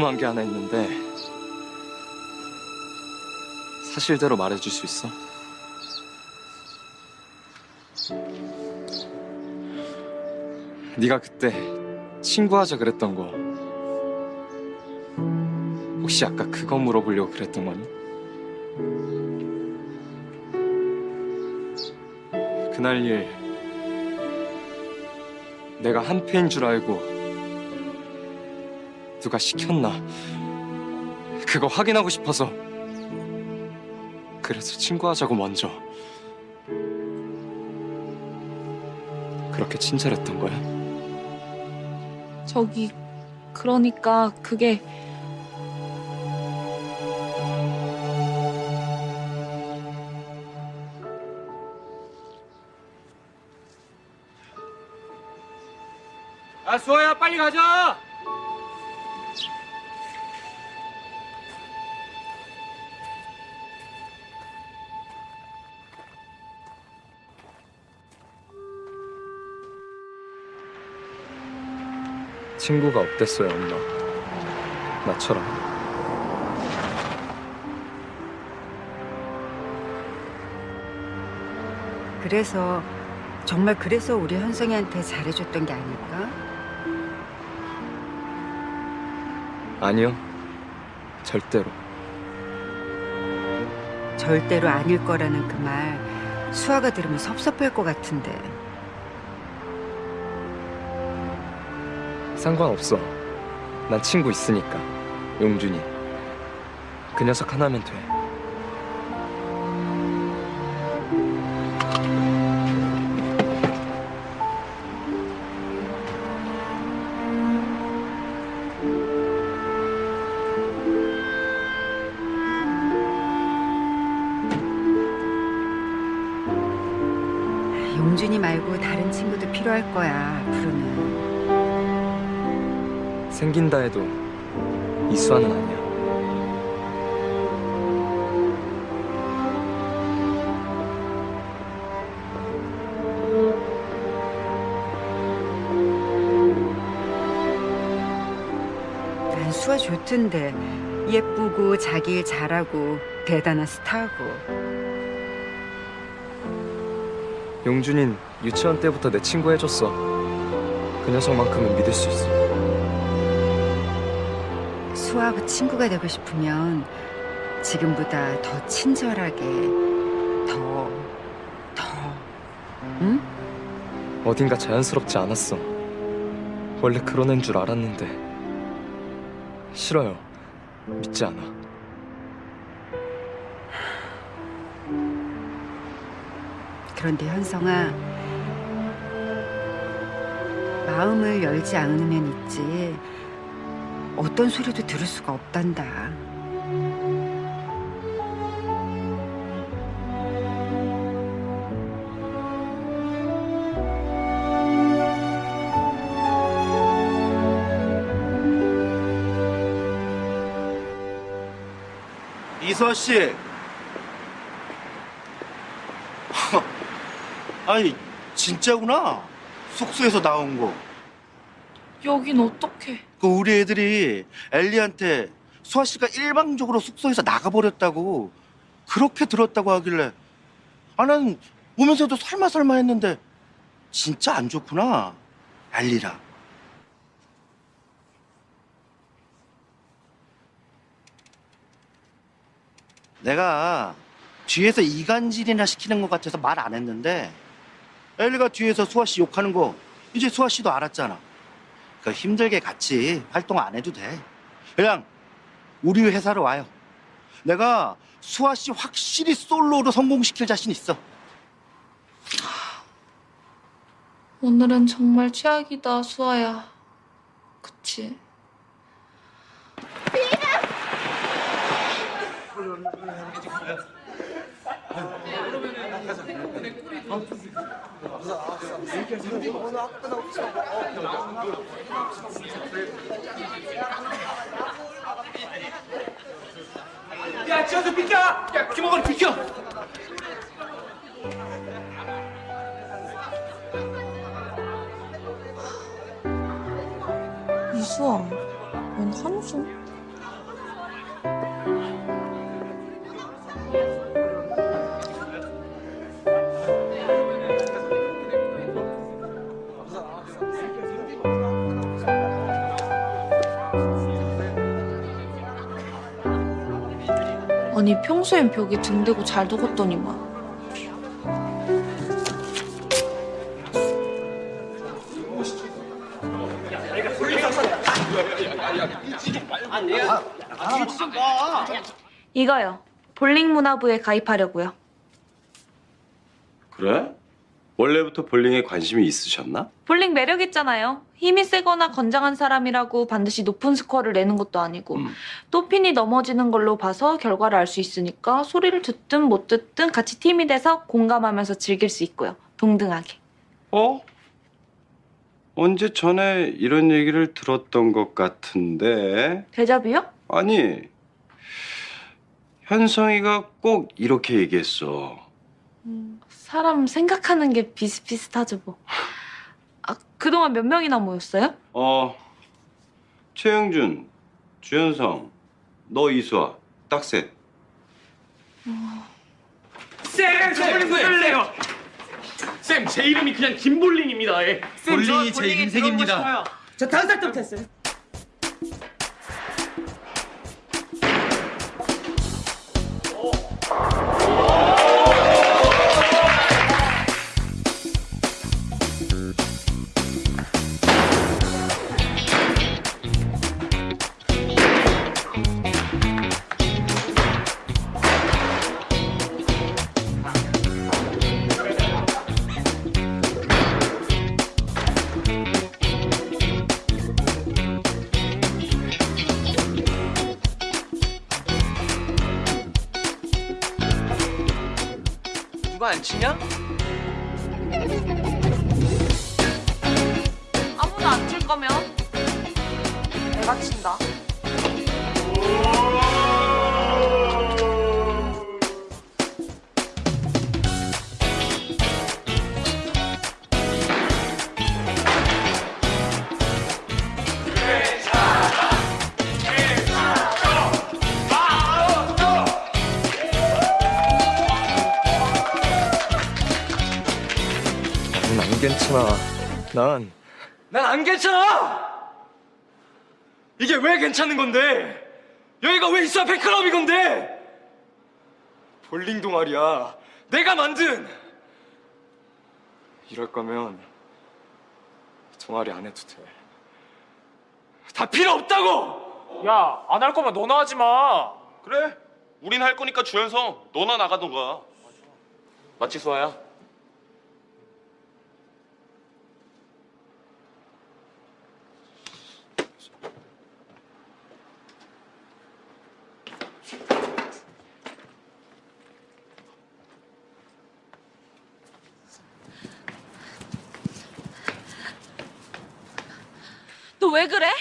궁금한 게 하나 있는데 사실대로 말해줄 수 있어? 네가 그때 친구하자 그랬던 거 혹시 아까 그거 물어보려고 그랬던 거니? 그날 일 내가 한패인 줄 알고 누가 시켰나 그거 확인하고 싶어서 그래서 친구하자고 먼저 그렇게 친절했던 거야? 저기 그러니까 그게 아 수아야 빨리 가자. 친구가 없댔어요 엄마. 나처럼. 그래서 정말 그래서 우리 현성이한테 잘해줬던 게 아닐까? 아니요. 절대로. 절대로 아닐 거라는 그 말 수아가 들으면 섭섭할 것 같은데 상관없어. 난 친구 있으니까. 용준이. 그 녀석 하나면 돼. 용준이 말고 다른 친구도 필요할 거야 빠진다 해도 이수아는 아니야. 난 수아 좋던데 예쁘고 자기 일 잘하고 대단한 스타고. 용준인 유치원 때부터 내 친구 해줬어. 그 녀석만큼은 믿을 수 있어. 수아하고 친구가 되고 싶으면 지금보다 더 친절하게 더, 더, 응? 어딘가 자연스럽지 않았어. 원래 그런 애인 줄 알았는데. 싫어요. 믿지 않아. 그런데 현성아 마음을 열지 않으면 있지 어떤 소리도 들을 수가 없단다 이서 씨. 아니 진짜구나. 숙소에서 나온 거. 여긴 어떡해. 그 우리 애들이 엘리한테 수아 씨가 일방적으로 숙소에서 나가버렸다고 그렇게 들었다고 하길래 아 나는 보면서도 설마 설마 했는데 진짜 안 좋구나 엘리랑 내가 뒤에서 이간질이나 시키는 것 같아서 말 안 했는데 엘리가 뒤에서 수아 씨 욕하는 거 이제 수아 씨도 알았잖아 그 힘들게 같이 활동 안 해도 돼. 그냥 우리 회사로 와요. 내가 수아 씨 확실히 솔로로 성공시킬 자신 있어. 오늘은 정말 최악이다, 수아야. 그치? 야, 지어서 비켜! 야, 김호건 비켜! 이수아, 웬 한숨? 아니 평소엔 벽에 등대고 잘 두었더니만 이거요. 볼링 문화부에 가입하려고요. 그래? 원래부터 볼링에 관심이 있으셨나? 볼링 매력 있잖아요 힘이 세거나 건장한 사람이라고 반드시 높은 스코어를 내는 것도 아니고 또 핀이 넘어지는 걸로 봐서 결과를 알 수 있으니까 소리를 듣든 못 듣든 같이 팀이 돼서 공감하면서 즐길 수 있고요 동등하게 어? 언제 전에 이런 얘기를 들었던 것 같은데 대접이요? 아니 현성이가 꼭 이렇게 얘기했어 사람 생각하는 게 비슷비슷하죠 뭐. 아, 그동안 몇 명이나 모였어요? 어 최영준, 주현성, 너 이수아 딱 셋. 쌤, 저 볼링 구해요 쌤, 제 이름이 그냥 김볼링입니다. 예. 쌤, 저 볼링이 제. 들어가고 싶어요. 저 다섯 살 때부터 했어요. 누 괜찮은 건데? 여기가 왜 있어야 팬클럽이 건데? 볼링 동아리야. 내가 만든! 이럴 거면 동아리 안 해도 돼. 다 필요 없다고! 야, 안 할 거면 너나 하지 마. 그래. 우린 할 거니까 주연성 너나 나가던가. 맞지, 수아야? 너 왜 그래?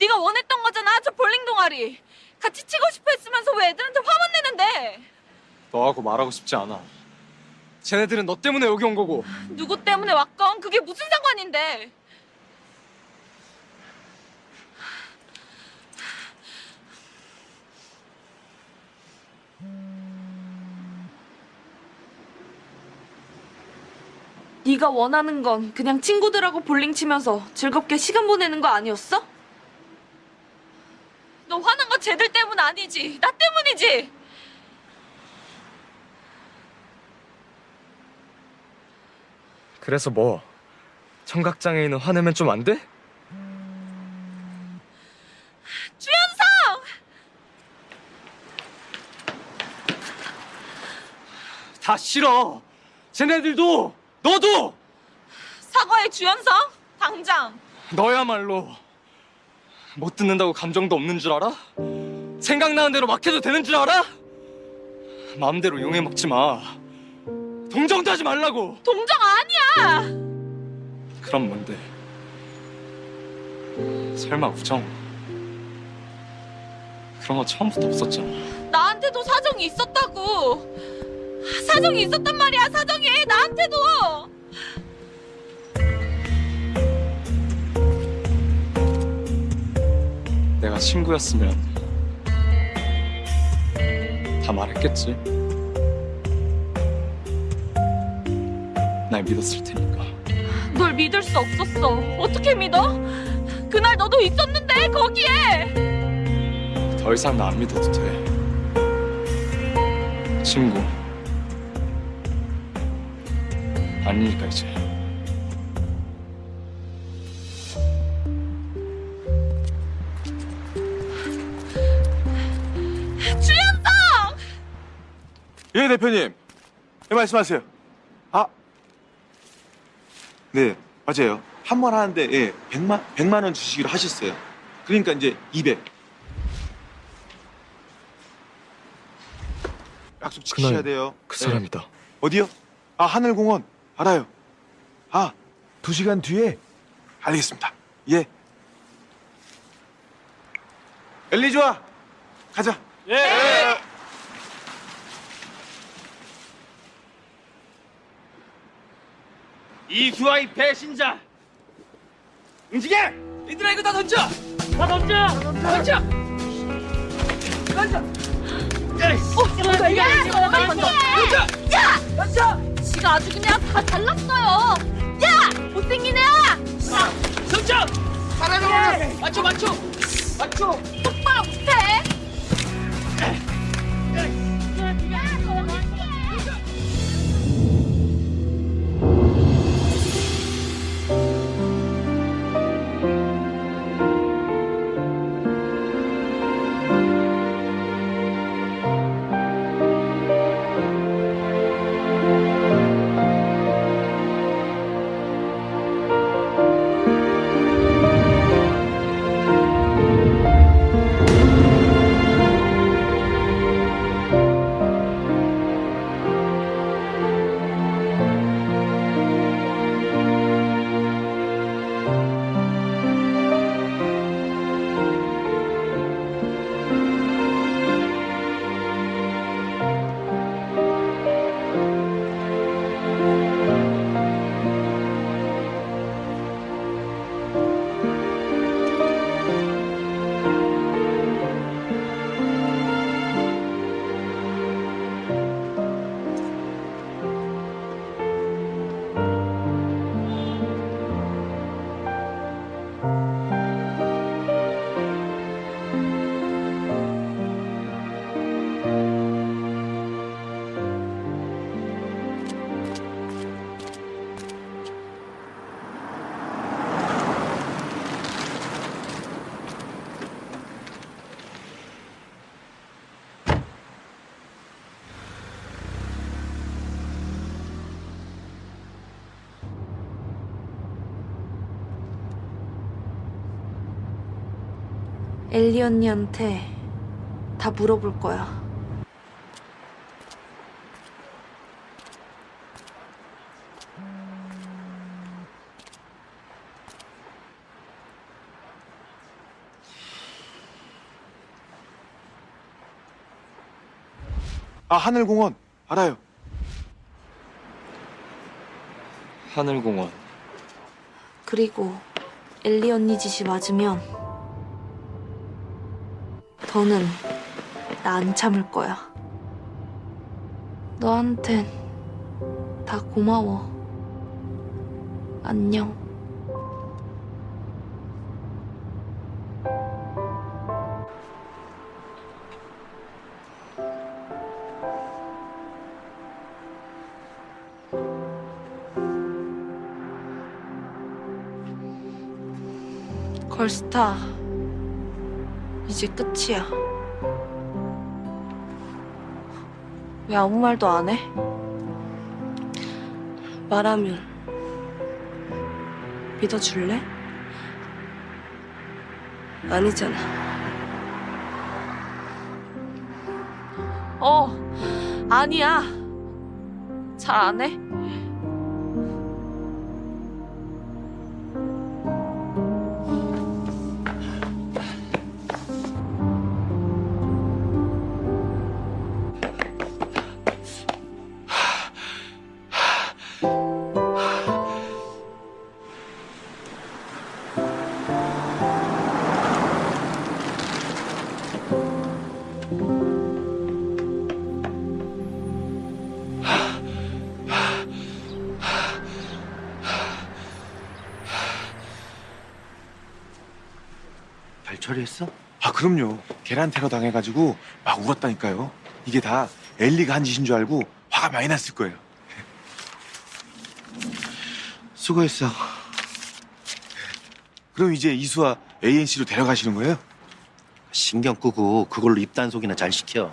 네가 원했던 거잖아, 저 볼링 동아리. 같이 치고 싶어 했으면서 왜 애들한테 화만 내는데? 너하고 말하고 싶지 않아. 쟤네들은 너 때문에 여기 온 거고. 누구 때문에 왔건 그게 무슨 상관인데? 네가 원하는 건 그냥 친구들하고 볼링 치면서 즐겁게 시간 보내는 거 아니었어? 너 화난 건 쟤들 때문 아니지 나 때문이지 그래서 뭐? 청각장애인은 화내면 좀 안 돼? 주연성! 다 싫어. 쟤네들도 너도 사과해 주연성 당장 너야말로 못 듣는다고 감정도 없는 줄 알아? 생각나는 대로 막 해도 되는 줄 알아? 마음대로 용해 먹지 마. 동정도 하지 말라고. 동정 아니야 그럼 뭔데? 설마 우정? 그런 거 처음부터 없었잖아. 나한테도 사정이 있었다고 사정이 있었단 말이야 사정이 나한테도 내가 친구였으면 다 말했겠지. 날 믿었을 테니까. 널 믿을 수 없었어 어떻게 믿어? 그날 너도 있었는데 거기에 더 이상 나 안 믿어도 돼. 친구. 아니니까 이제. 주연성! 예 대표님 네 말씀하세요 아 네 맞아요 한 번 하는데 예 100만 100만 원 주시기로 하셨어요 그러니까 이제 200 약속 지키셔야 돼요 그 네. 사람이다. 어디요? 아 하늘공원 알아요 아 두 시간 뒤에 알겠습니다 예 엘리 좋아 가자 예. 이수아의 배신자. 움직여! 얘들아 이거 다 던져! 다 던져! 던져! 던져! 어, 야, 야, 이거 던져. 던져. 야, 던져. 지가 아주 그냥 다 잘났어요. 야, 못생긴 애야. 던져! 잘하는 맞춰 맞춰! 맞춰! 똑바로 못해. 엘리 언니한테 다 물어볼 거야. 아 하늘공원 알아요. 하늘공원. 그리고 엘리 언니 짓이 맞으면 더는 나 안 참을 거야. 너한텐 다 고마워. 안녕. 걸스타 이제 끝이야. 왜 아무 말도 안 해? 말하면 믿어줄래? 아니잖아. 어, 아니야. 잘 안 해? 계란 테러 당해가지고 막 울었다니까요. 이게 다 엘리가 한 짓인 줄 알고 화가 많이 났을 거예요. 수고했어. 그럼 이제 이수와 ANC로 데려가시는 거예요? 신경 끄고 그걸로 입단속이나 잘 시켜.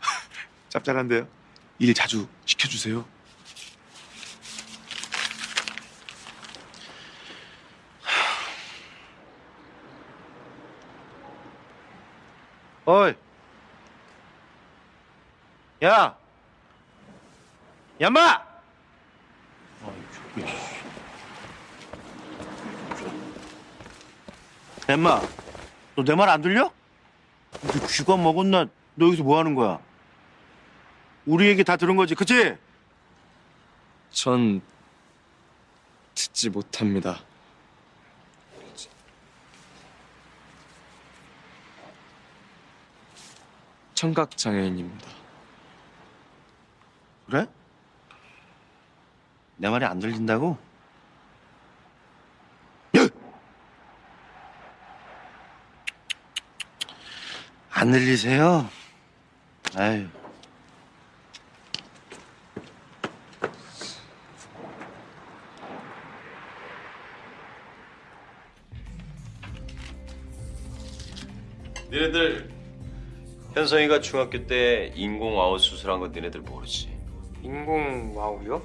짭짤한데요. 일 자주 시켜주세요. 어이. 야. 야마. 엠마, 너 내 말 안 들려? 너 쥐가 먹었나? 너 여기서 뭐 하는 거야? 우리 얘기 다 들은 거지, 그치? 전 듣지 못합니다. 청각 장애인입니다. 그래? 내 말이 안 들린다고? 안 들리세요? 아유. 니네들 현성이가 중학교 때 인공 와우 수술한 거 니네들 모르지? 인공 와우요?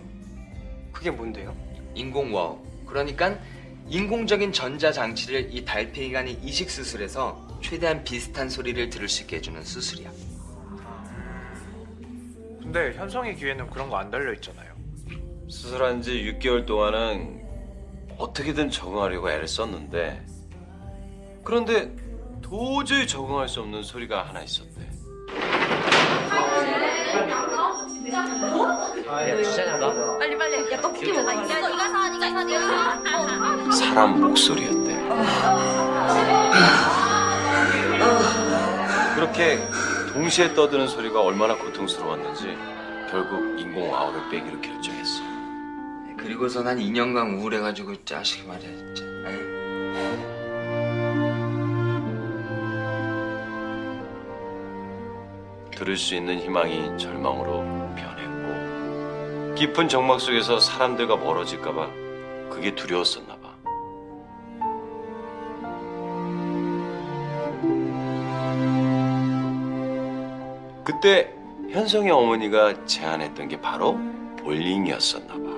그게 뭔데요? 인공 와우. 그러니까 인공적인 전자 장치를 이 달팽이관에 이식 수술해서 최대한 비슷한 소리를 들을 수 있게 해주는 수술이야. 근데 현성이 귀에는 그런 거 안 달려 있잖아요. 수술한 지 6개월 동안은 어떻게든 적응하려고 애를 썼는데 그런데 도저히 적응할 수 없는 소리가 하나 있었대. 빨리 빨리. 야 떡볶이 먹어. 야 이거 이거 사 이거 사 이거 사. 사람 목소리였대. 그렇게 동시에 떠드는 소리가 얼마나 고통스러웠는지 결국 인공 와우를 빼기로 결정했어. 그리고서 난 2년간 우울해가지고 자식이 말이야 진짜. 에이. 들을 수 있는 희망이 절망으로 변했고 깊은 정막 속에서 사람들과 멀어질까 봐 그게 두려웠었나 봐. 그때 현성의 어머니가 제안했던 게 바로 볼링이었었나 봐.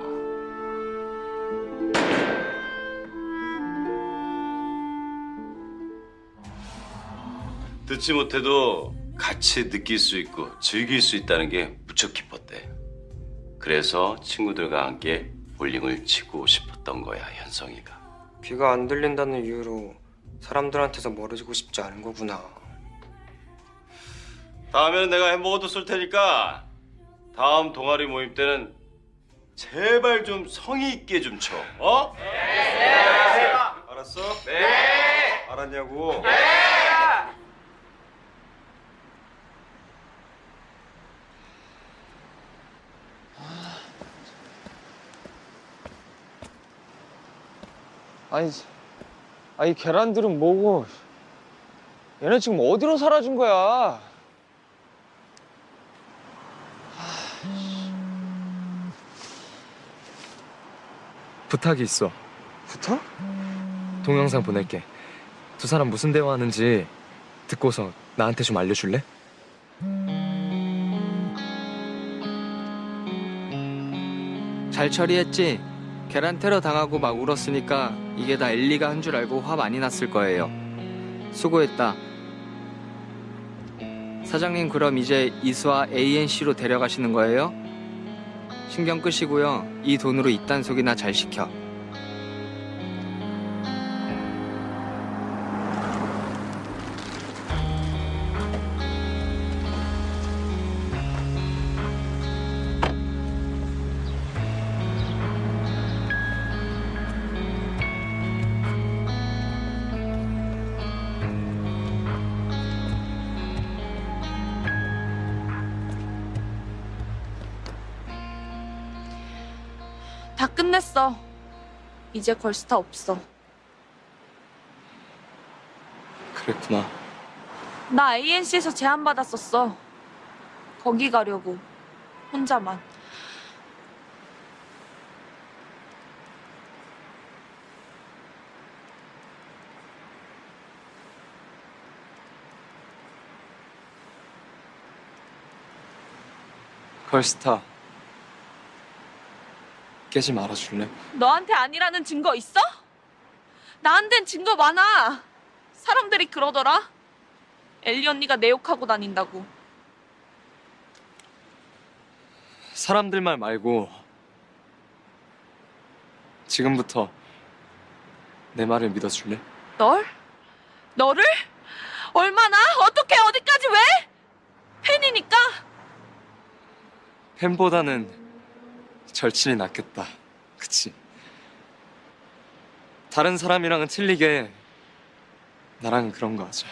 듣지 못해도 같이 느낄 수 있고 즐길 수 있다는 게 무척 기뻤대. 그래서 친구들과 함께 볼링을 치고 싶었던 거야, 현성이가. 귀가 안 들린다는 이유로 사람들한테서 멀어지고 싶지 않은 거구나. 다음에는 내가 햄버거도 쏠 테니까 다음 동아리 모임 때는 제발 좀 성의 있게 좀 쳐. 어? 알았어? 네. 알았냐고? 아니, 아니 계란들은 뭐고? 얘네 지금 어디로 사라진 거야? 부탁이 있어. 부탁? 동영상 보낼게. 두 사람 무슨 대화하는지 듣고서 나한테 좀 알려줄래? 잘 처리했지? 계란 테러 당하고 막 울었으니까 이게 다 엘리가 한 줄 알고 화 많이 났을 거예요. 수고했다. 사장님 그럼 이제 이수아 ANC로 데려가시는 거예요? 신경 끄시고요. 이 돈으로 이딴 속이나 잘 시켜. 이제 걸스타 없어. 그랬구나. 나 ANC에서 제안받았었어. 거기 가려고. 혼자만. 걸스타 깨지 말아줄래? 너한테 아니라는 증거 있어? 나한텐 증거 많아. 사람들이 그러더라. 엘리 언니가 내 욕하고 다닌다고. 사람들 말 말고 지금부터 내 말을 믿어줄래? 널? 너를? 얼마나? 어떻게 어디까지 왜? 팬이니까? 팬보다는 절친이 낫겠다. 그치? 다른 사람이랑은 틀리게 나랑은 그런 거 하자.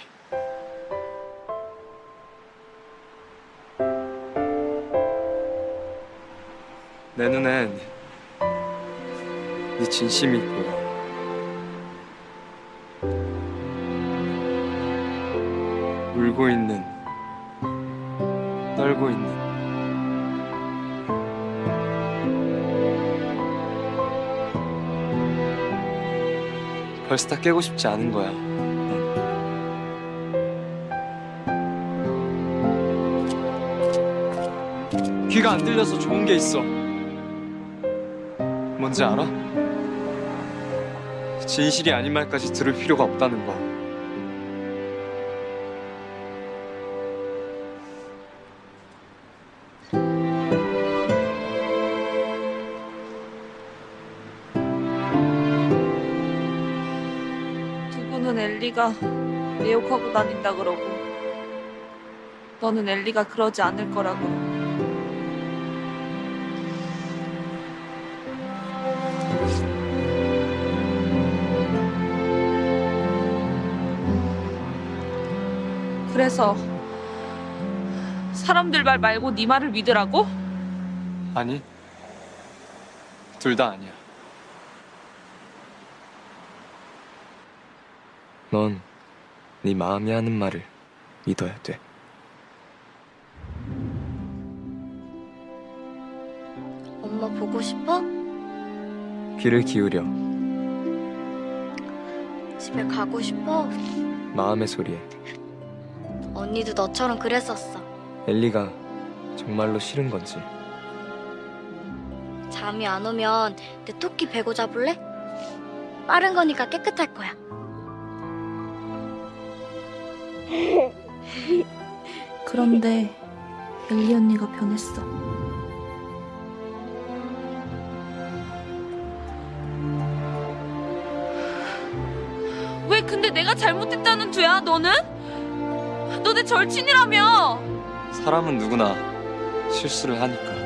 내 눈엔 네 진심이 보여. 울고 있는, 떨고 있는. 벌써 다 깨고 싶지 않은 거야. 귀가 안 들려서 좋은 게 있어. 뭔지 알아? 진실이 아닌 말까지 들을 필요가 없다는 거. 엘리가 내 욕하고 다닌다 그러고 너는 엘리가 그러지 않을 거라고 그래서 사람들 말 말고 네 말을 믿으라고? 아니, 둘 다 아니야. 넌 네 마음이 하는 말을 믿어야 돼. 엄마 보고 싶어? 귀를 기울여 집에 가고 싶어? 마음의 소리에 언니도 너처럼 그랬었어. 엘리가 정말로 싫은 건지 잠이 안 오면 내 토끼 베고 잡을래? 빠른 거니까 깨끗할 거야. 그런데 엘리 언니가 변했어. 왜 근데 내가 잘못했다는 죄야 너는? 너내 절친이라며. 사람은 누구나 실수를 하니까.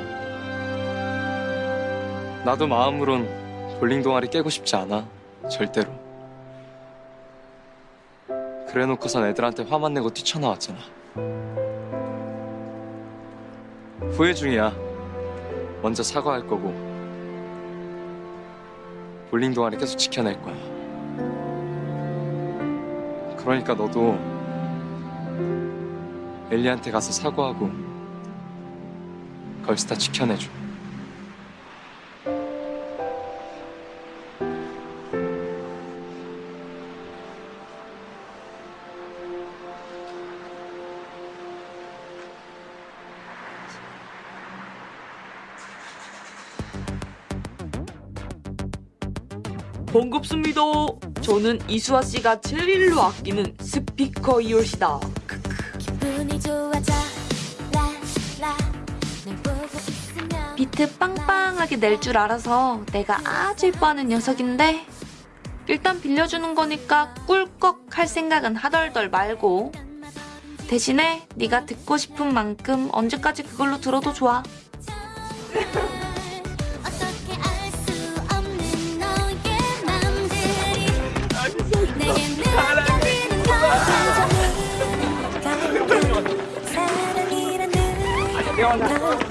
나도 마음으론 볼링 동아리 깨고 싶지 않아. 절대로. 그래 놓고선 애들한테 화만 내고 뛰쳐나왔잖아. 후회 중이야. 먼저 사과할 거고. 볼링 동아리 계속 지켜낼 거야. 그러니까 너도 엘리한테 가서 사과하고 걸스타 지켜내줘. 반갑습니다. 저는 이수아 씨가 제일로 아끼는 스피커 이올시다. 비트 빵빵하게 낼 줄 알아서 내가 아주 예뻐하는 녀석인데 일단 빌려주는 거니까 꿀꺽 할 생각은 하덜덜 말고 대신에 네가 듣고 싶은 만큼 언제까지 그걸로 들어도 좋아. 내게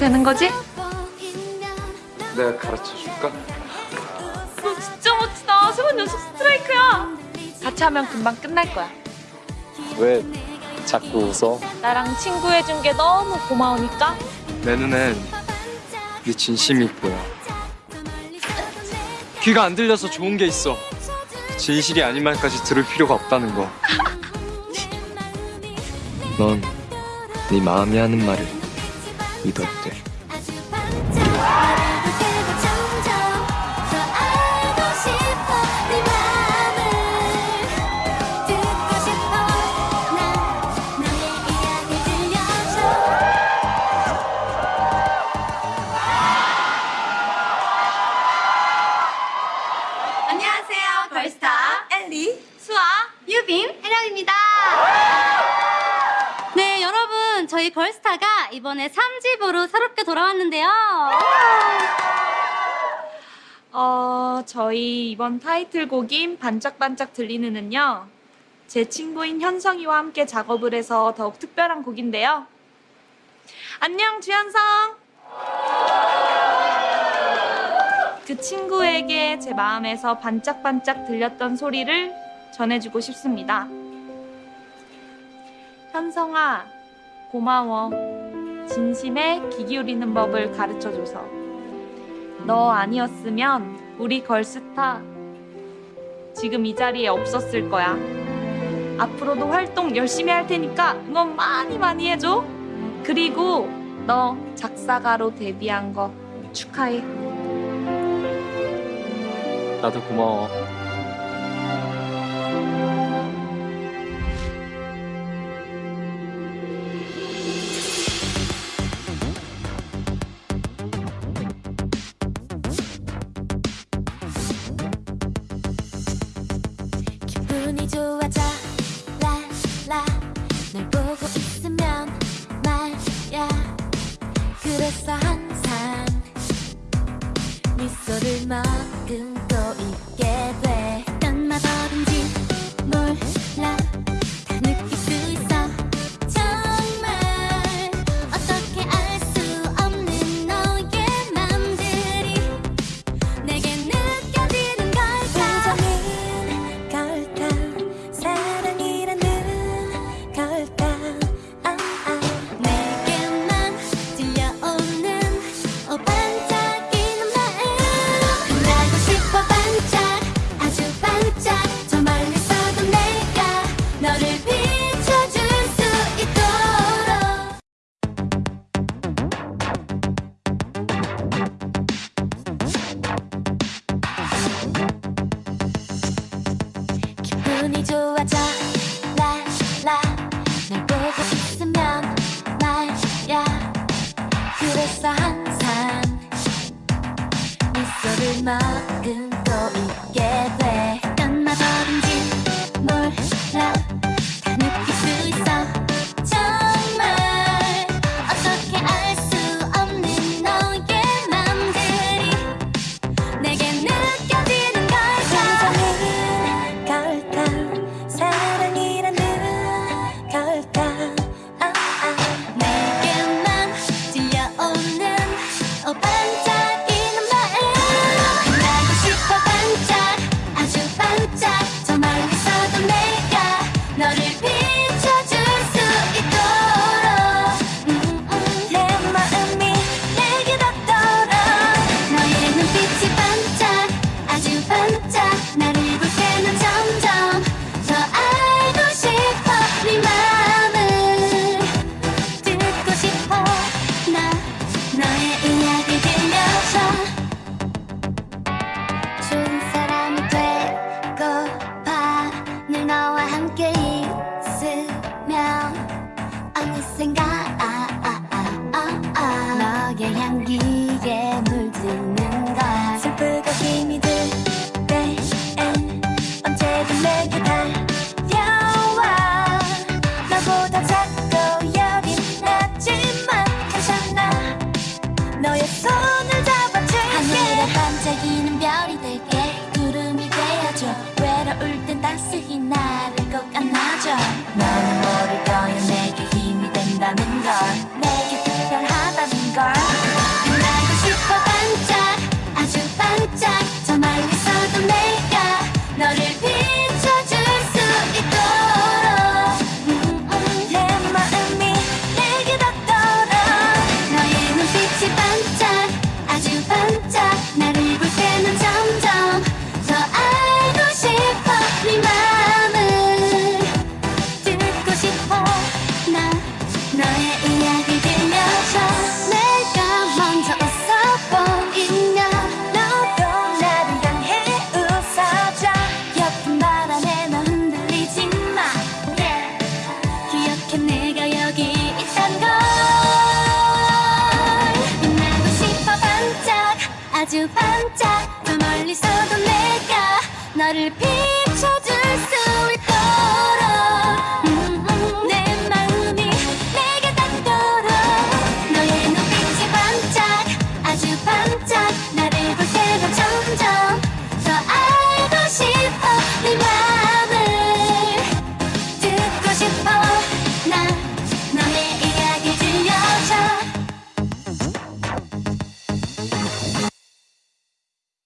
되는 거지? 내가 가르쳐 줄까? 너 진짜 멋지다. 세번 연속 스트라이크야. 같이 하면 금방 끝날 거야. 왜 자꾸 웃어? 나랑 친구 해준 게 너무 고마우니까. 내 눈엔 네 진심이 보여. 귀가 안 들려서 좋은 게 있어. 진실이 아닌 말까지 들을 필요가 없다는 거. 넌 네 마음이 하는 말을 믿어야 이번에 3집으로 새롭게 돌아왔는데요 어, 저희 이번 타이틀곡인 반짝반짝 들리는은요. 제 친구인 현성이와 함께 작업을 해서 더욱 특별한 곡인데요. 안녕, 주현성! 그 친구에게 제 마음에서 반짝반짝 들렸던 소리를 전해주고 싶습니다. 현성아, 고마워. 진심에 귀 기울이는 법을 가르쳐줘서. 너 아니었으면 우리 걸스타 지금 이 자리에 없었을 거야. 앞으로도 활동 열심히 할 테니까 응원 많이 많이 해줘. 그리고 너 작사가로 데뷔한 거 축하해. 나도 고마워.